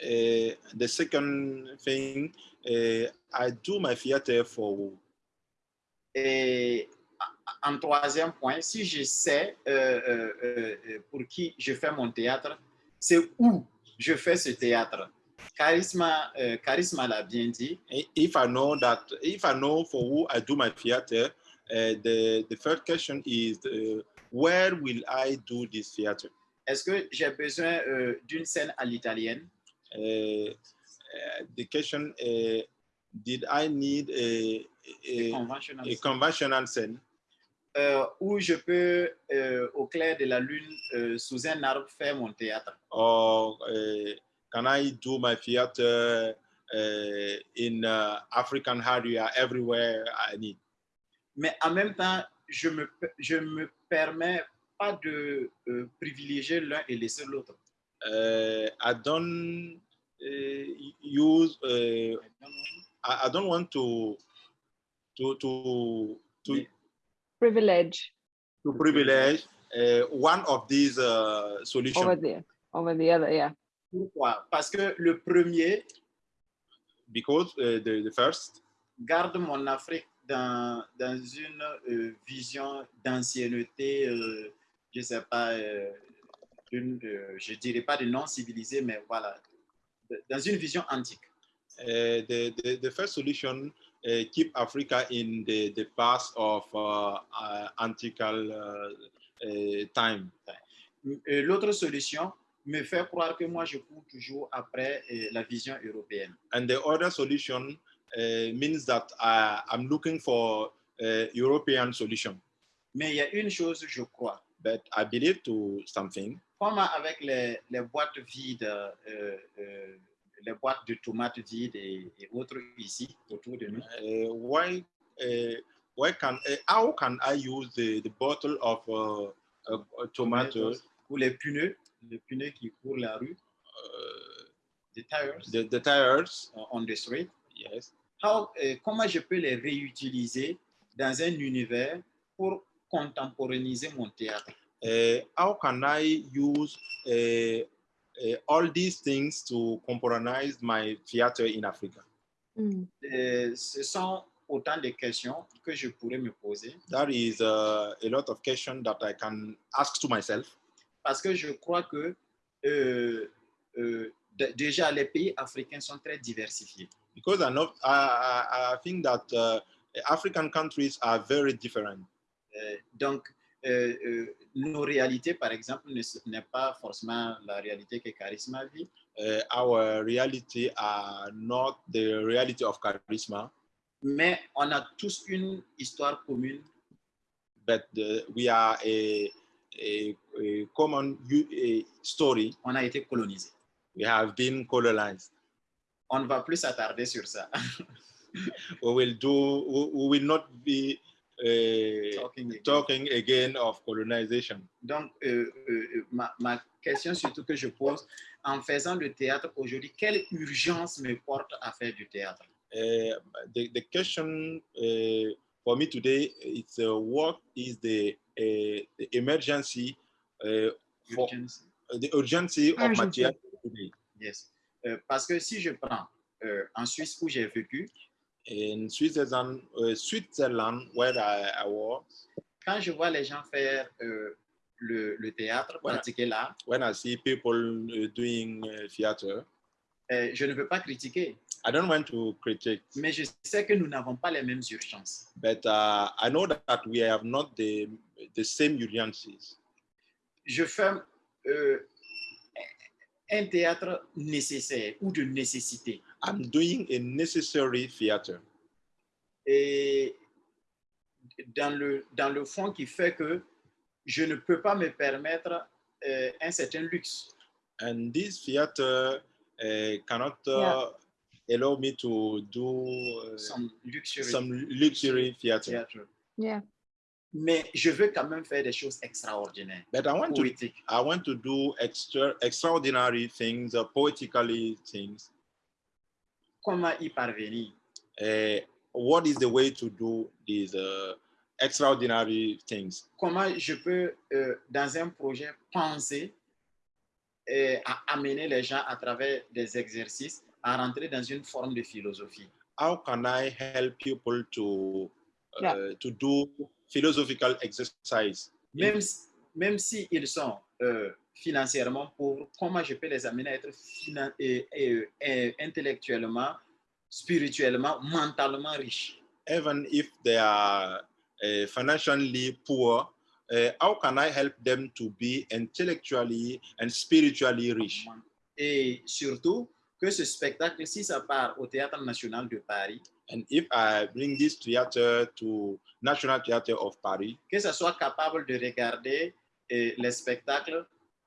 Uh, the second thing, uh, I do my theater for who? Et en troisième point, si je sais euh, euh, euh, euh, pour qui je fais mon théâtre, c'est où je fais ce théâtre. Charisma, euh, Charisma l'a bien dit. If I know that, if I know for who I do my theater, uh, the the first question is uh, where will I do this theater? Est-ce que j'ai besoin d'une scène à l'italienne? Uh, the question: Did I need a a, conventionnelle, a conventional scene, euh, où je peux, euh, au clair de la lune, euh, sous un arbre, faire mon théâtre? or uh, can I do my theater uh, in uh, African area everywhere I need? Mais en même temps, je me, je me permets pas de euh, privilégier l'un et laisser l'autre. Uh, I don't uh, use. Uh, I, I don't want to to to to, Mais- Privilege to privilege uh, one of these uh, solutions over there, over the other, yeah. Pourquoi? Parce que le premier because uh, the, the first garde mon Afrique dans, dans une euh, vision d'ancienneté, euh, je ne sais pas, euh, une, je ne dirais pas de non civilisé, mais voilà, dans une vision antique. uh, the, the the first solution uh, keep Africa in the the past of uh, uh, antical uh, uh, time. Euh, L'autre solution me fait croire que moi, je cours toujours après euh, la vision européenne. And the other solution uh, means that I, I'm looking for uh, European solution. Mais il y a une chose, je crois, But I believe to something. comme avec les, les boîtes vides, euh, euh, les boîtes de tomates vides et, et autres ici autour de nous, Uh, why, uh, why can, uh, how can I use the, the bottle of uh, uh, tomatoes, ou les pneus, les pneus qui courent la rue, uh, les tires. the, the tires? on the street, Yes. how, euh, comment je peux les réutiliser dans un univers pour contemporanéiser mon théâtre? Uh, how can I use all these things to componentize my theater in Africa? Mm. Euh, Ce sont autant de questions que je pourrais me poser That is uh, a lot of questions that I can ask to myself parce que je crois que euh, euh, déjà les pays africains sont très diversifiés. because I know I, I, I think that uh, African countries are very different. Euh, donc, euh, euh, nos réalités, par exemple, n'est pas forcément la réalité que Charisma vit, Uh, our reality are not the reality of charisma, mais on a tous une histoire commune but uh, we are a, a, a common a story. on a été colonisé. We have been colonized. On ne va plus s'attarder sur ça. [laughs] We will do. We, we will not be uh, Talking again. talking again of colonization. Donc, euh, euh, ma, ma question surtout que je pose, en faisant du théâtre aujourd'hui, quelle urgence me porte à faire du théâtre? Uh, the, the question uh, for me today is uh, what is the, uh, the emergency, uh, for, Urgence. the urgency of my Urgency. theater today? Yes. Euh, parce que si je prends euh, en Suisse où j'ai vécu, In Switzerland, uh, Switzerland where I, I was, quand je vois les gens faire euh, le, le théâtre, Voilà. pratiquer l'art, when I see people uh, doing uh, theater, euh, je ne veux pas critiquer, I don't want to critique, mais je sais que nous n'avons pas les mêmes urgences. but uh, I know that we have not the, the same urgencies. Je fais euh, un théâtre nécessaire ou de nécessité. I'm doing a necessary theater. et dans le, dans le fond qui fait que je ne peux pas me permettre euh, un certain luxe. And this theater uh, cannot uh, allow me to do uh, Some luxury some luxury theater. theatre. Yeah. Mais je veux quand même faire des choses extraordinaires, But I want to poétiques. I want to do extra extraordinary things, uh, poetically things. Comment y parvenir Uh, what is the way to do these uh, extraordinary things? Comment je peux, euh, dans un projet, penser et à amener les gens à travers des exercices à rentrer dans une forme de philosophie? How can I help people to uh, Yeah. to do philosophical exercise? même, si- même si ils sont euh, financièrement pauvres, comment je peux les amener à être et, et- et intellectuellement, spirituellement, mentalement riches even if they are uh, financially poor, uh, how can I help them to be intellectually and spiritually rich? Et surtout, que ce spectacle, si ça part au Théâtre National de Paris, And if I bring this theater to National Theatre of Paris, que ça soit capable de regarder eh, les spectacles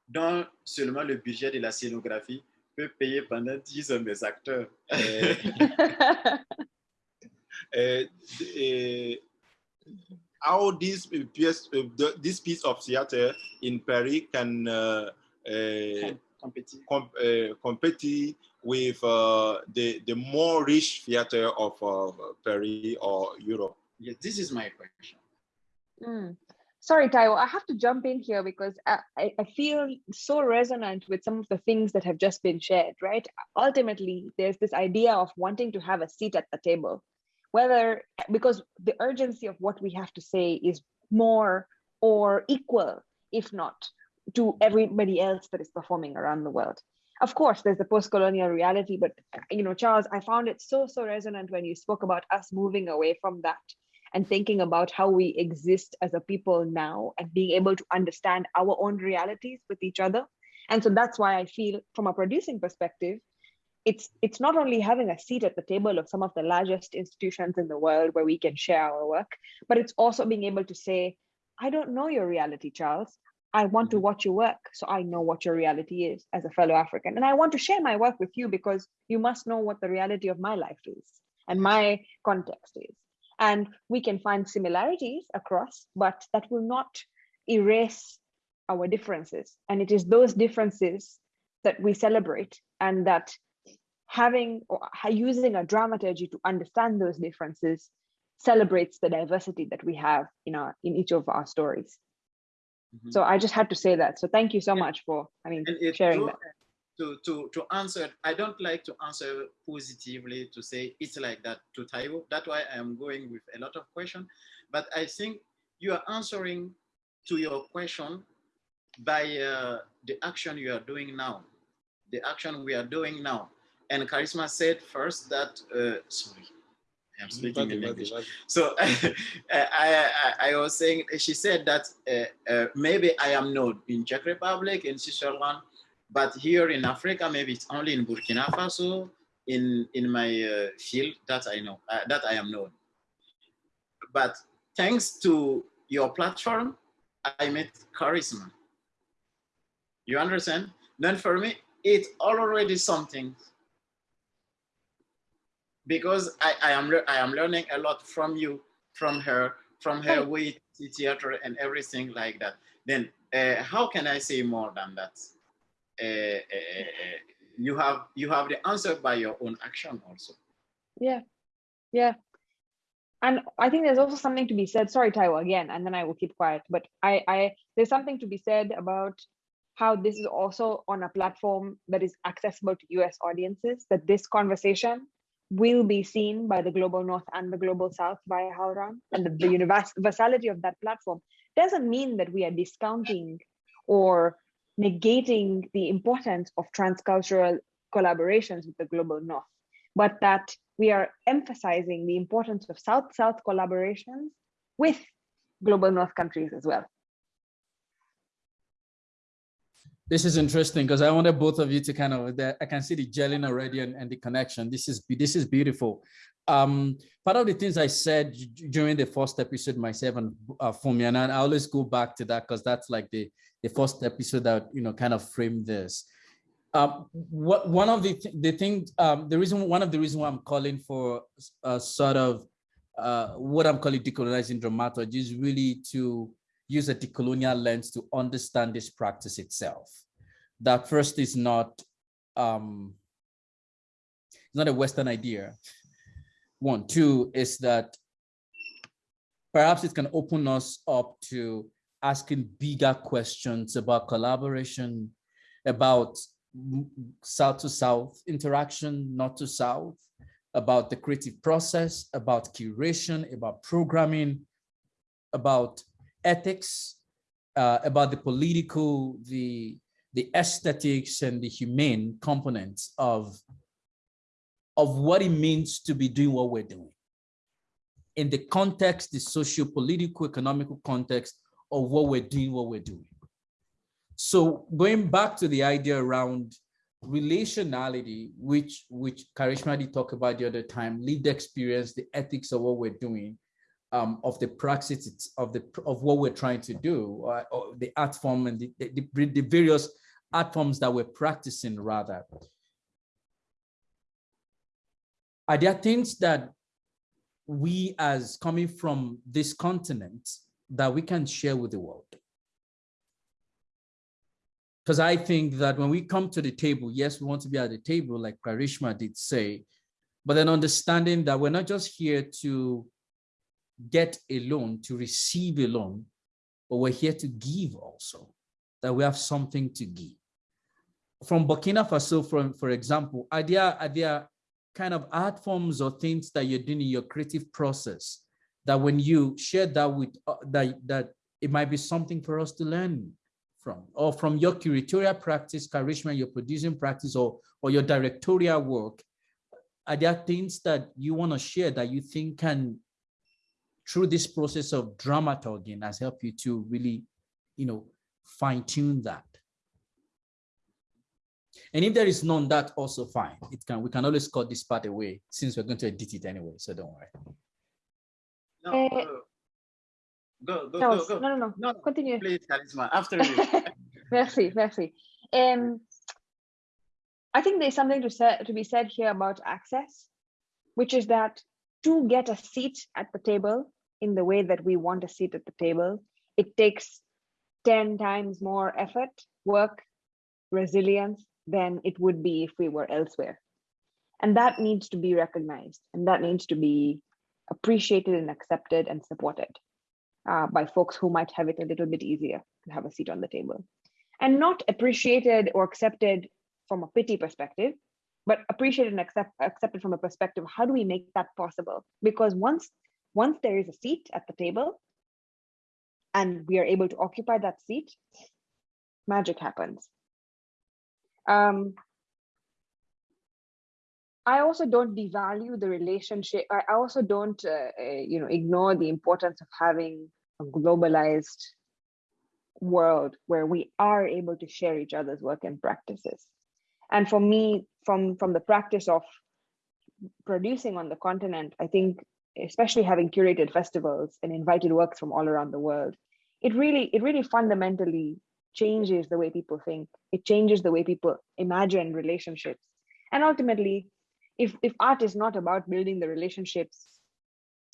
dont seulement le budget de la scénographie peut payer pendant 10 ans mes acteurs. uh, uh, uh, how this piece, this piece of theater in Paris can uh, uh, Com- uh, compete with uh, the the more rich theater of uh, Paris or Europe? Yes, this is my question. Mm. Sorry, Taiwo, I have to jump in here because I, I feel so resonant with some of the things that have just been shared, right? Ultimately, there's this idea of wanting to have a seat at the table, whether because the urgency of what we have to say is more or equal, if not to everybody else that is performing around the world. Of course, there's the post-colonial reality, but you know, Charles, I found it so so resonant when you spoke about us moving away from that and thinking about how we exist as a people now and being able to understand our own realities with each other. And so that's why I feel, from a producing perspective, it's it's not only having a seat at the table of some of the largest institutions in the world where we can share our work, but it's also being able to say, I don't know your reality, Charles. I want to mm-hmm. watch your work so I know what your reality is as a fellow African. And I want to share my work with you because you must know what the reality of my life is and my context is. And we can find similarities across, but that will not erase our differences. And it is those differences that we celebrate and that having or using a dramaturgy to understand those differences celebrates the diversity that we have in our in each of our stories. Mhm. So I just had to say that. So thank you so Yeah. much for, I mean, sharing that. To, to, to answer, I don't like to answer positively to say it's like that to Taiwo. That's why I am going with a lot of questions. But I think you are answering to your question by uh, the action you are doing now, the action we are doing now. And Karishma said first that, uh, sorry, I am speaking in English. So [laughs] I, I, I was saying, she said that uh, uh, maybe I am known in Czech Republic, in Switzerland, but here in Africa, maybe it's only in Burkina Faso, in, in my uh, field that I know, uh, that I am known. But thanks to your platform, I met Karishma. You understand? Then for me, it's already something because I, I am I am learning a lot from you, from her, from her Right. way to theater and everything like that. Then uh, how can I say more than that? Uh, you have you have the answer by your own action also. Yeah, yeah. And I think there's also something to be said. Sorry, Taiwo, again, and then I will keep quiet. But I, I, there's something to be said about how this is also on a platform that is accessible to US audiences. That this conversation will be seen by the global North and the global South via HowlRound, and the, the universality of that platform doesn't mean that we are discounting or negating the importance of transcultural collaborations with the global North, but that we are emphasizing the importance of South-South collaborations with global North countries as well. This is interesting because I wanted both of you to kind of, the- I can see the gelling already and, and the connection. This is, this is beautiful. Um, part of the things I said during the first episode myself and uh, Fumi, and I always go back to that because that's like the, the first episode that, you know, kind of framed this. Um, what, one of the, th- the things, um, the reason, one of the reason why I'm calling for a sort of uh, what I'm calling decolonizing dramaturgy is really to use a decolonial lens to understand this practice itself. That first is not, um, it's not a Western idea. One, two is that perhaps it can open us up to asking bigger questions about collaboration, about South to South interaction, not to South, about the creative process, about curation, about programming, about ethics, uh, about the political, the, the aesthetics and the humane components of, of what it means to be doing what we're doing. In the context, the socio-political, economical context of what we're doing, what we're doing. So going back to the idea around relationality, which which Karishma did talk about the other time, lived experience, the ethics of what we're doing, um, of the praxis of the of what we're trying to do, uh, or the art form and the, the- the various art forms that we're practicing rather. Are there things that we as coming from this continent that we can share with the world? Because I think that when we come to the table, yes, we want to be at the table, like Karishma did say, but then understanding that we're not just here to get a loan, to receive a loan, but we're here to give also, that we have something to give. From Burkina Faso, for example, are there, are there kind of art forms or things that you're doing in your creative process that when you share that with, uh, that, that it might be something for us to learn from, or from your curatorial practice, Karishma, your producing practice, or, or your directorial work, are there things that you want to share that you think can, through this process of dramaturging, has helped you to really, you know, fine tune that? And if there is none, that also fine. It can we can always cut this part away since we're going to edit it anyway. So don't worry. No, uh, go, go, No, go, go. no, no, no. No, no, Continue. please, Karishma. After you. [laughs] merci, merci. Um, I think there's something to say to be said here about access, which is that to get a seat at the table in the way that we want a seat at the table, it takes 10 times more effort, work, resilience than it would be if we were elsewhere. And that needs to be recognized and that needs to be appreciated and accepted and supported uh, by folks who might have it a little bit easier to have a seat on the table and not appreciated or accepted from a pity perspective, but appreciated and accept, accepted from a perspective, how do we make that possible? Because once, once there is a seat at the table and we are able to occupy that seat, magic happens. Um, I also don't devalue the relationship. I also don't, uh, uh, you know, ignore the importance of having a globalized world where we are able to share each other's work and practices. And for me, from from the practice of producing on the continent, I think, especially having curated festivals and invited works from all around the world, it really it really fundamentally changes the way people think. It changes the way people imagine relationships, and ultimately if if art is not about building the relationships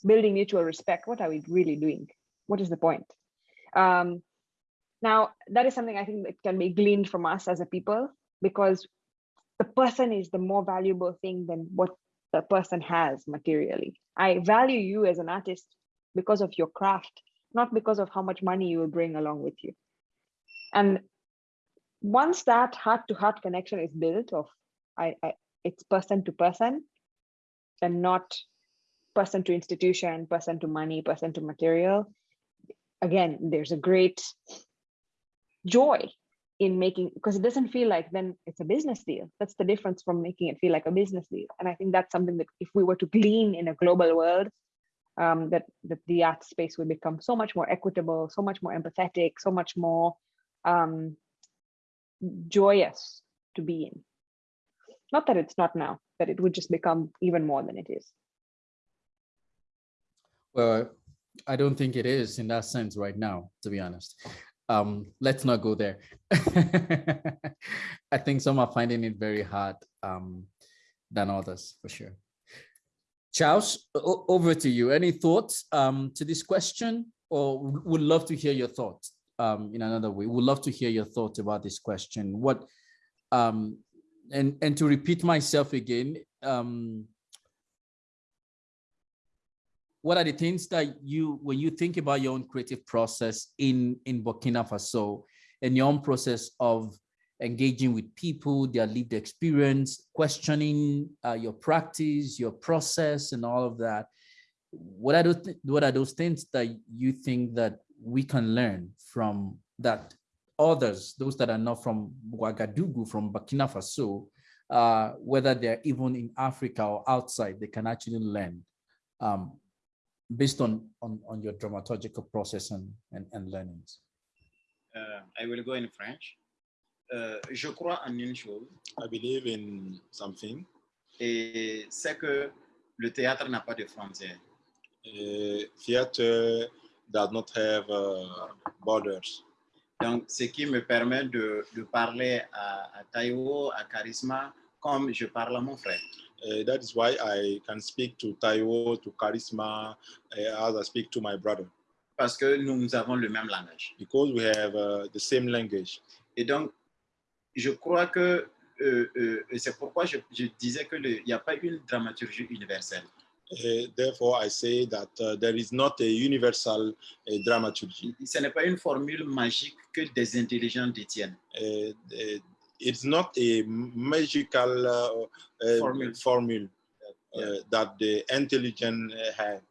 building mutual respect what are we really doing? What is the point? Um now that is something i think that can be gleaned from us as a people because the person is the more valuable thing than what the person has materially. I value you as an artist because of your craft not because of how much money you will bring along with you. And once that heart to heart connection is built of I, I it's person to person and not person to institution, person to money, person to material. Again, there's a great joy in making because it doesn't feel like then it's a business deal. That's the difference from making it feel like a business deal. And I think that's something that if we were to glean in a global world, um, that, that the art space would become so much more equitable, so much more empathetic, so much more um, joyous to be in. Not that it's not now, that it would just become even more than it is. Well, I don't think it is in that sense right now, to be honest. Um, let's not go there. [laughs] I think some are finding it very hard um, than others, for sure. Charles, over to you. Any thoughts um, to this question? Or would love to hear your thoughts um, in another way. Would love to hear your thoughts about this question. What um, and and to repeat myself again, um, what are the things that you, when you think about your own creative process in, in Burkina Faso and your own process of engaging with people, their lived experience, questioning uh, your practice, your process and all of that, what are, those, what are those things that you think that we can learn from that others, those that are not from Ouagadougou, from Burkina Faso, uh, whether they're even in Africa or outside, they can actually learn um, based on, on, on your dramaturgical process and, and, and learnings. Uh, I will go in French. Euh, je crois en une chose, I believe in something. et c'est que le théâtre n'a pas de frontières. Uh, theater does not have uh, borders. Donc, ce qui me permet de, de parler à, à à Charisma, comme je parle à mon frère. Uh, that is why I can speak to Taiwo, to Charisma, uh, as I speak to my brother, Parce que nous, avons le même langage. because we have uh, the same language. Et donc, je crois que euh, euh, c'est pourquoi je, je disais qu'il n'y a pas une dramaturgie universelle. Therefore, I say that uh, there is not a universal uh, dramaturgy. Ce n'est pas une formule magique que des intelligents détiennent. Uh, uh, it's not a magical uh, uh, Formule. formule Yeah. that the intelligent have.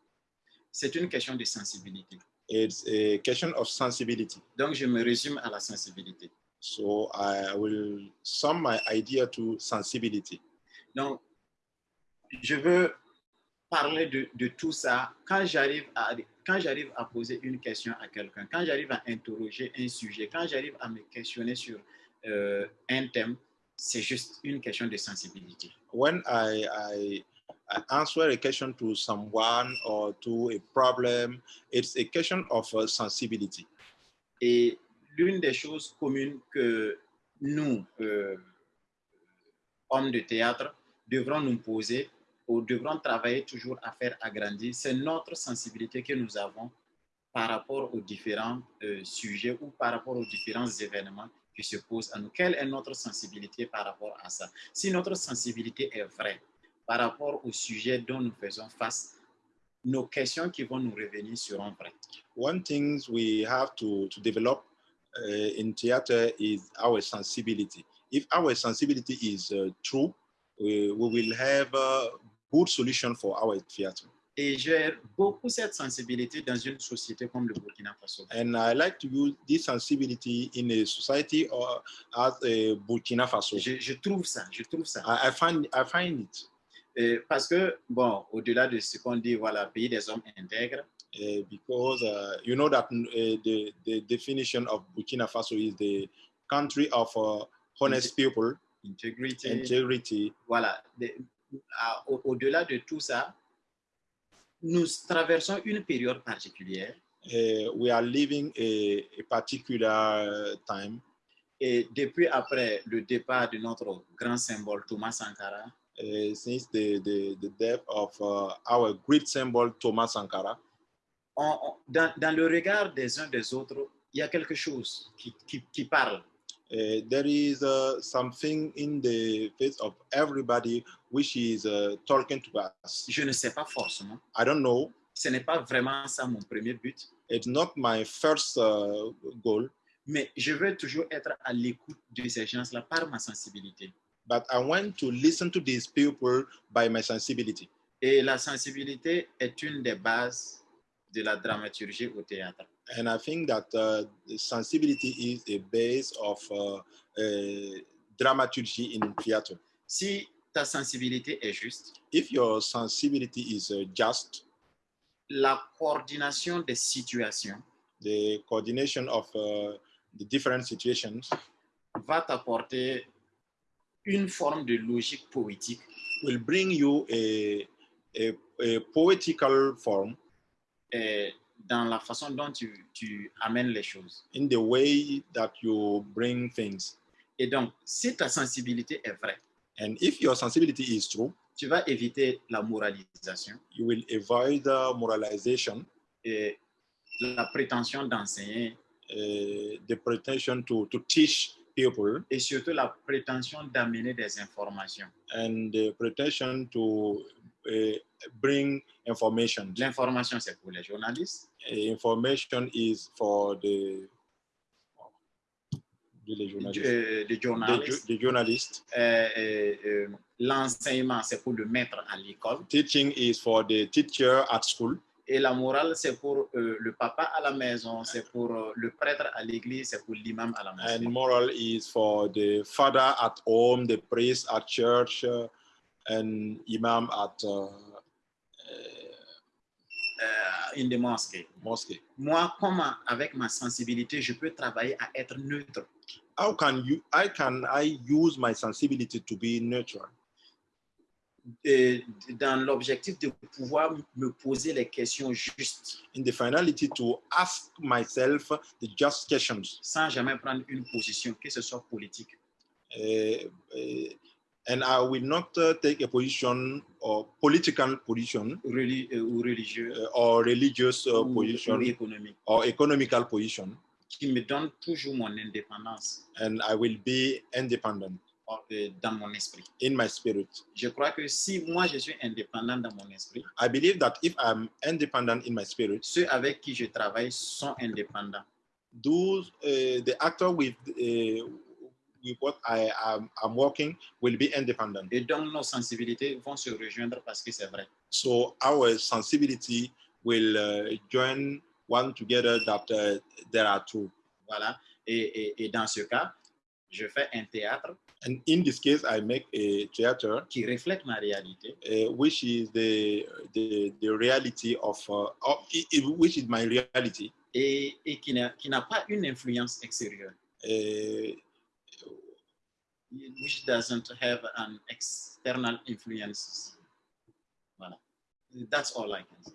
C'est une question de sensibilité. It's a question of sensibility. Donc, je me résume à la sensibilité. So I will sum my idea to sensibility. Donc, je veux parler de, de tout ça quand j'arrive à, quand j'arrive à poser une question à quelqu'un, quand j'arrive à interroger un sujet, quand j'arrive à me questionner sur euh, un thème, c'est juste une question de sensibilité. When I, I, I answer a question to someone or to a problem, it's a question of uh, sensibility. Et l'une des choses communes que nous, euh, hommes de théâtre, devrons nous poser ou devrons travailler toujours à faire agrandir, c'est notre sensibilité que nous avons par rapport aux différents euh, sujets ou par rapport aux différents événements qui se posent à nous. Quelle est notre sensibilité par rapport à ça? Si notre sensibilité est vraie par rapport au sujet dont nous faisons face, nos questions qui vont nous revenir seront vraies. One thing we have to, to develop uh, in theater is our sensibility. If our sensibility is uh, true, we, we will have a good solution for our theater. Et j'ai beaucoup cette sensibilité dans une société comme le Burkina Faso. And I like to use this sensibility in a society or as a Burkina Faso. Je, je trouve ça, je trouve ça. I, I find I find it Et parce que, bon, au-delà de ce qu'on dit, voilà, pays des hommes intègres, uh, because uh, you know that uh, the the definition of Burkina Faso is the country of uh, honest people, integrity, integrity. voilà. Au-delà de tout ça, nous traversons une période particulière Uh, we are living a, a particular uh, time et depuis après le départ de notre grand symbole Thomas Sankara, uh, since the, the, the death of uh, our great symbol Thomas Sankara. on- on- dans, dans le regard des uns des autres, il y a quelque chose qui, qui, qui parle. Uh, there is uh, something in the face of everybody which is uh, talking to us. Je ne sais pas forcément. I don't know. Ce n'est pas vraiment ça mon premier but, It's not my first uh, goal, mais je veux toujours être à l'écoute de ces gens-là par ma sensibilité. but I want to listen to these people by my sensibility. Et la sensibilité est une des bases de la dramaturgie au théâtre. And I think that uh, the sensibility is a base of uh, uh, dramaturgy in theater. Si ta sensibilité est juste, If your sensibility is uh, just, la coordination des situations the coordination of uh, the different situations va t'apporter une forme de logique poétique will bring you a, a, a poetical form eh, dans la façon dont tu, tu amènes les choses. in the way that you bring things. Et donc, si ta sensibilité est vraie, And if your sensibility is true, tu vas éviter la moralisation you will avoid the moralization, et la prétention d'enseigner uh, the pretension to, to teach people, et surtout la prétention d'amener des informations. and the pretension to bring information. L'information, c'est pour les journalistes. Information is for the, the journalist. euh, les The, journalistes. the journalist. Euh, euh, euh, L'enseignement, c'est pour le maître à l'école. Teaching is for the teacher at school. Et la morale, c'est pour euh, le papa à la maison, c'est pour euh, le prêtre à l'église, c'est pour l'imam à la And mosquée. moral is for the father at home, the priest at church, uh, and imam at uh, Euh, in the mosque. mosque. Moi, comment, avec ma sensibilité, je peux travailler à être neutre? How can you? I can I use my sensibility to be neutral? Et dans l'objectif de pouvoir me poser les questions justes in the finality to ask myself the just questions, sans jamais prendre une position, que ce soit politique. uh, uh, and I will not uh, take a position or political position reli- euh, ou religieux uh, or religious uh, ou, position ou économique, or economical position, qui me donne toujours mon indépendance and I will be independent euh, dans mon esprit. in my spirit. Je crois que si moi je suis indépendant dans mon esprit, I believe that if I'm independent in my spirit, ceux avec qui je travaille sont indépendants. those uh, the actor with uh, with what I am I'm working will be independent. Et donc nos sensibilités vont se rejoindre parce que c'est vrai. So our sensibility will uh, join one together that uh, there are two. Voilà. Et, et- et dans ce cas, je fais un théâtre And in this case, I make a theater qui reflète ma réalité uh, which is the the, the reality of, uh, of which is my reality. et, et qui n'a qui n'a pas une influence extérieure. Uh, which doesn't have an external influences. Voilà. That's all I can say.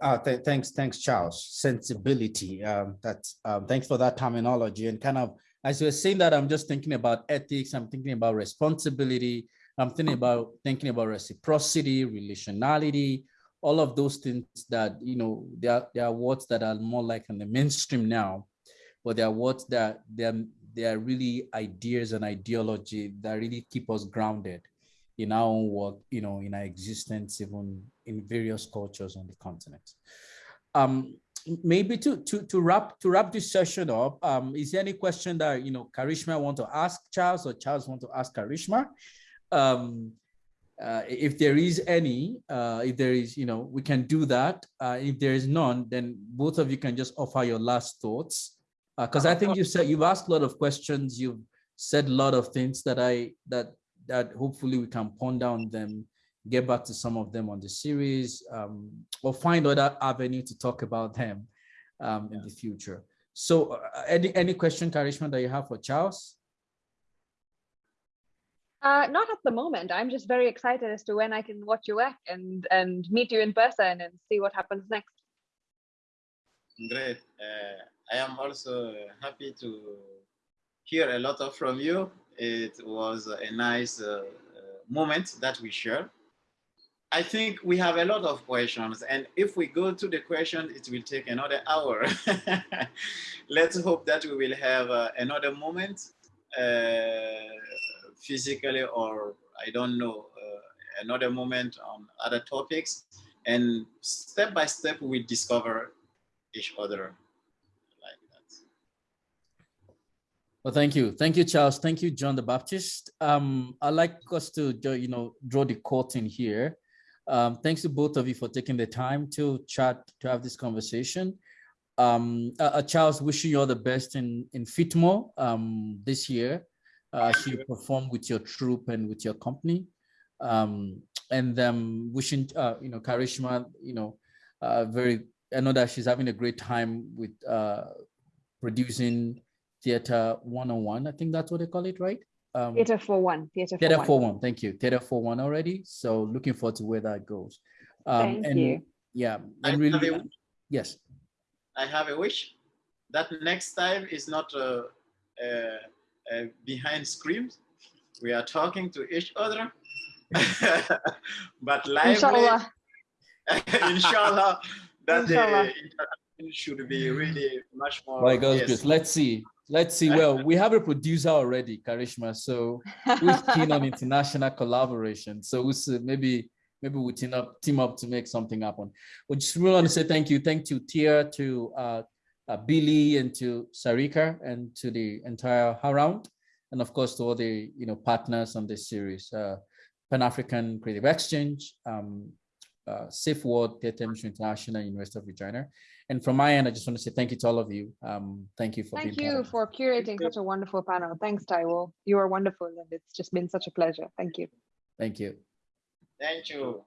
Uh, th- thanks, thanks, Charles. Sensibility. Um, that's um, thanks for that terminology. And kind of as you're saying that, I'm just thinking about ethics. I'm thinking about responsibility. I'm thinking about thinking about reciprocity, relationality, all of those things that you know. There are, there are words that are more like in the mainstream now, but there are words that they're they are really ideas and ideology that really keep us grounded in our own work, you know, in our existence, even in various cultures on the continent. Um, maybe to to to wrap to wrap this session up, um, is there any question that you know Karishma want to ask Charles or Charles want to ask Karishma? Um, uh, if there is any, uh, if there is, you know, we can do that. Uh, if there is none, then both of you can just offer your last thoughts. Because I think you said you've asked a lot of questions, you've said a lot of things that I that that hopefully we can ponder on them, get back to some of them on the series, um, or find other avenue to talk about them um, in the future. So uh, any, any question, Karishma, that you have for Charles? Uh, not at the moment. I'm just very excited as to when I can watch your work and and meet you in person and see what happens next. Great. Uh, I am also happy to hear a lot of from you. It was a nice uh, moment that we shared. I think we have a lot of questions, and if we go to the question, it will take another hour. [laughs] Let's hope that we will have uh, another moment, uh, physically, or I don't know, uh, another moment on other topics, and step by step we discover each other like that. Well, thank you. Thank you, Charles. Thank you, John the Baptist. Um, I'd like us to, you know, draw the curtain here. Um, thanks to both of you for taking the time to chat, to have this conversation. Um, uh, uh, Charles, wishing you all the best in, in FITMO um, this year. Uh, as you perform with your troupe and with your company. Um, and then wishing, uh, you know, Karishma, you know, uh, very, I know that she's having a great time with uh, producing Theater 101. I think that's what they call it, right? Um, theater for one. Theater, theater for one. Thank you. Theater for one already. So looking forward to where that goes. Um, Thank and, you. Yeah. I And really, have a- yes. I have a wish that next time is not uh, uh, uh, behind screens. We are talking to each other, [laughs] but lively. Inshallah. [laughs] Inshallah, that Inshallah. the interaction should be really much more. By God's yes. grace. Let's see. Let's see. Well, we have a producer already, Karishma. So who's keen on international collaboration? So we'll see, maybe maybe we team up team up to make something happen. We just really want to say thank you. Thank you, Tia, to uh, uh, Billy, and to Sarika, and to the entire Haround, and of course to all the you know partners on this series, uh, Pan African Creative Exchange, um, uh, Safe World, Theatre International, University of Regina. And from my end, I just want to say thank you to all of you. Um, thank you for Thank being part you of for curating such a wonderful panel. Thanks, Taiwo. You are wonderful, and it's just been such a pleasure. Thank you. Thank you. Thank you.